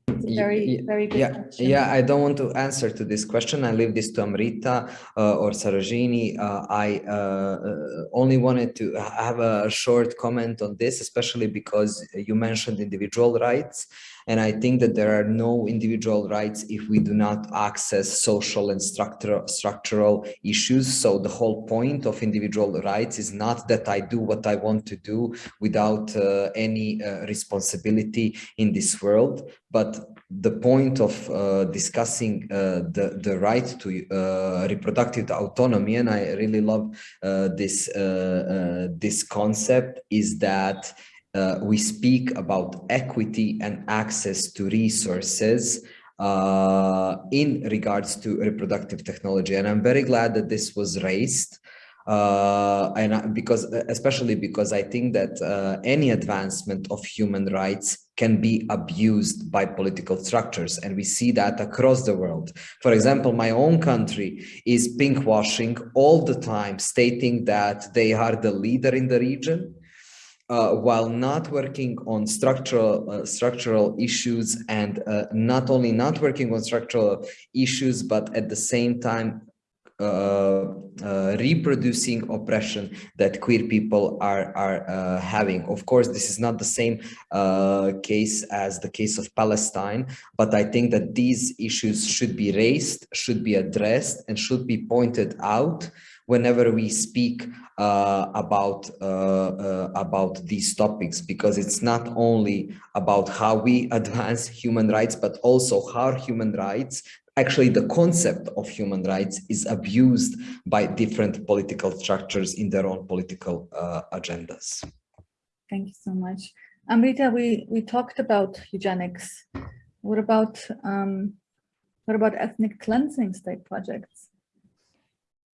It's a Ye- very, very good Yeah, question. yeah, I don't want to answer to this question. I leave this to Amrita uh, or Sarojini. Uh, I uh, uh, only wanted to have a short comment on this, especially because you mentioned individual rights. And I think that there are no individual rights if we do not access social and structural structural issues. So the whole point of individual rights is not that I do what I want to do without uh, any uh, responsibility in this world, but the point of uh, discussing uh, the the right to uh, reproductive autonomy, and I really love uh, this uh, uh, this concept, is that uh, we speak about equity and access to resources uh, in regards to reproductive technology, and I'm very glad that this was raised uh, and I, because especially because I think that uh, any advancement of human rights can be abused by political structures, and we see that across the world. For example, my own country is pinkwashing all the time, stating that they are the leader in the region. Uh, while not working on structural uh, structural issues and uh, not only not working on structural issues, but at the same time uh, uh, reproducing oppression that queer people are are having. Of course, this is not the same case as the case of Palestine, but I think that these issues should be raised, should be addressed, and should be pointed out whenever we speak uh, about uh, uh, about these topics, because it's not only about how we advance human rights, but also how human rights actually the concept of human rights is abused by different political structures in their own political uh, agendas. Thank you so much. Amrita, we, we talked about eugenics. What about, um, what about ethnic cleansing state projects?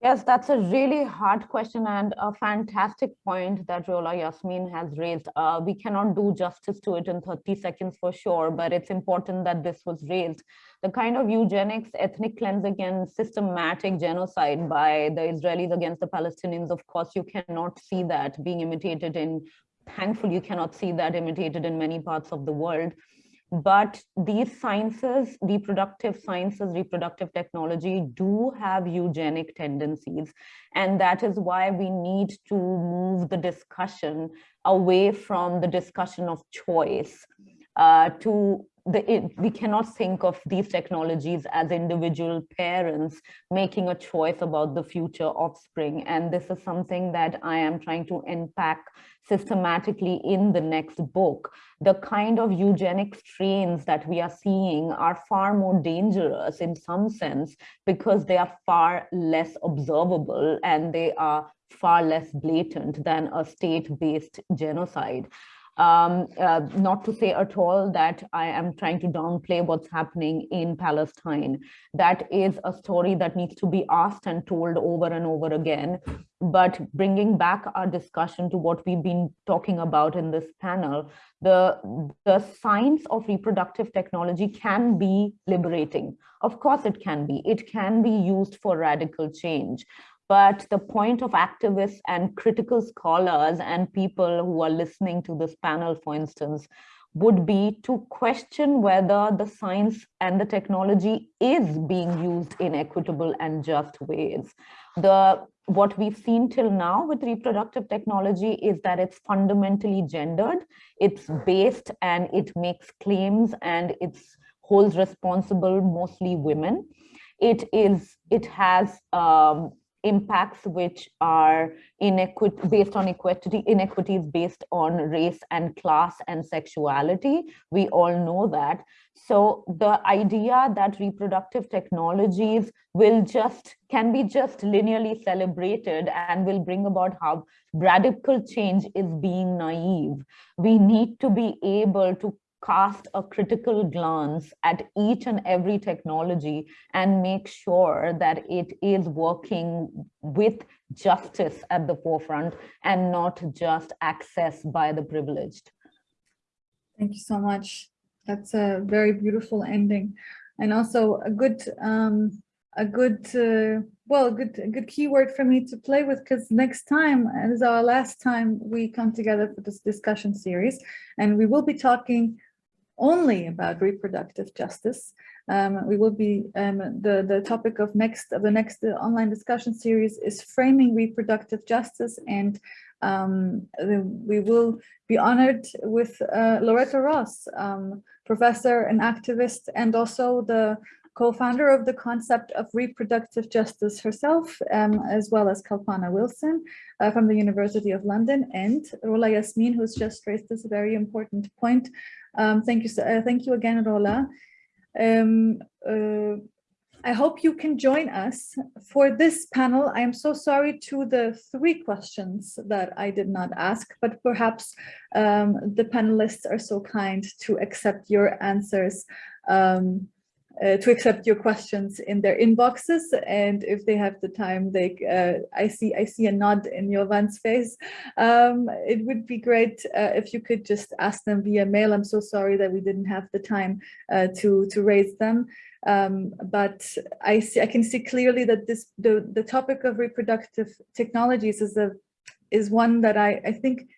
Yes, that's a really hard question and a fantastic point that Rola Yasmin has raised. Uh, we cannot do justice to it in 30 seconds for sure, but it's important that this was raised. The kind of eugenics, ethnic cleansing and systematic genocide by the Israelis against the Palestinians, of course, you cannot see that being imitated in, thankfully, you cannot see that imitated in many parts of the world but these sciences, reproductive sciences, reproductive technology do have eugenic tendencies. And that is why we need to move the discussion away from the discussion of choice uh, to the, it, we cannot think of these technologies as individual parents making a choice about the future offspring. And this is something that I am trying to unpack systematically in the next book. The kind of eugenic strains that we are seeing are far more dangerous in some sense because they are far less observable and they are far less blatant than a state-based genocide. Um, uh, not to say at all that I am trying to downplay what's happening in Palestine. That is a story that needs to be asked and told over and over again. But bringing back our discussion to what we've been talking about in this panel, the, the science of reproductive technology can be liberating. Of course it can be. It can be used for radical change. But the point of activists and critical scholars and people who are listening to this panel, for instance, would be to question whether the science and the technology is being used in equitable and just ways. The what we've seen till now with reproductive technology is that it's fundamentally gendered, it's based and it makes claims and it holds responsible mostly women. It is, it has um, impacts which are based on equity inequities based on race and class and sexuality. We all know that. So the idea that reproductive technologies will just can be just linearly celebrated and will bring about how radical change is being naive. We need to be able to cast a critical glance at each and every technology and make sure that it is working with justice at the forefront and not just access by the privileged. Thank you so much. That's a very beautiful ending and also a good um, a good uh, well a good a good keyword for me to play with because next time is our last time we come together for this discussion series and we will be talking only about reproductive justice. Um, we will be, um, the, the topic of next of the next online discussion series is framing reproductive justice and um, we will be honored with uh, Loretta Ross, um, professor and activist and also the co-founder of the concept of reproductive justice herself, um, as well as Kalpana Wilson uh, from the University of London and Rola Yasmin, who's just raised this very important point um, thank you. Uh, thank you again, Rola. Um, uh, I hope you can join us for this panel. I am so sorry to the three questions that I did not ask, but perhaps um, the panelists are so kind to accept your answers um, uh, to accept your questions in their inboxes. And if they have the time they uh, I see I see a nod in your Jovan's face. Um, it would be great uh, if you could just ask them via mail. I'm so sorry that we didn't have the time uh, to to raise them. Um, but I see I can see clearly that this the the topic of reproductive technologies is a is one that I I think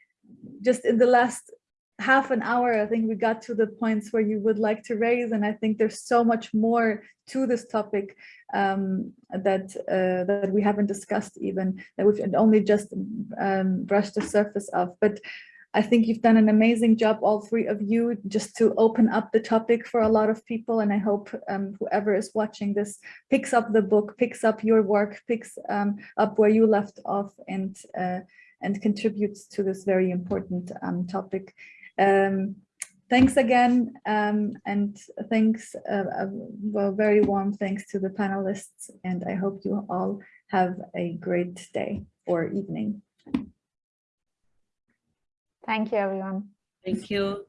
just in the last half an hour, I think we got to the points where you would like to raise, and I think there's so much more to this topic um, that uh, that we haven't discussed even, that we've only just um, brushed the surface of. But I think you've done an amazing job, all three of you, just to open up the topic for a lot of people. And I hope um, whoever is watching this picks up the book, picks up your work, picks um, up where you left off and uh, and contributes to this very important um, topic. Um, thanks again, um, and thanks, uh, uh, well, very warm thanks to the panelists, and I hope you all have a great day or evening. Thank you, everyone. Thank you.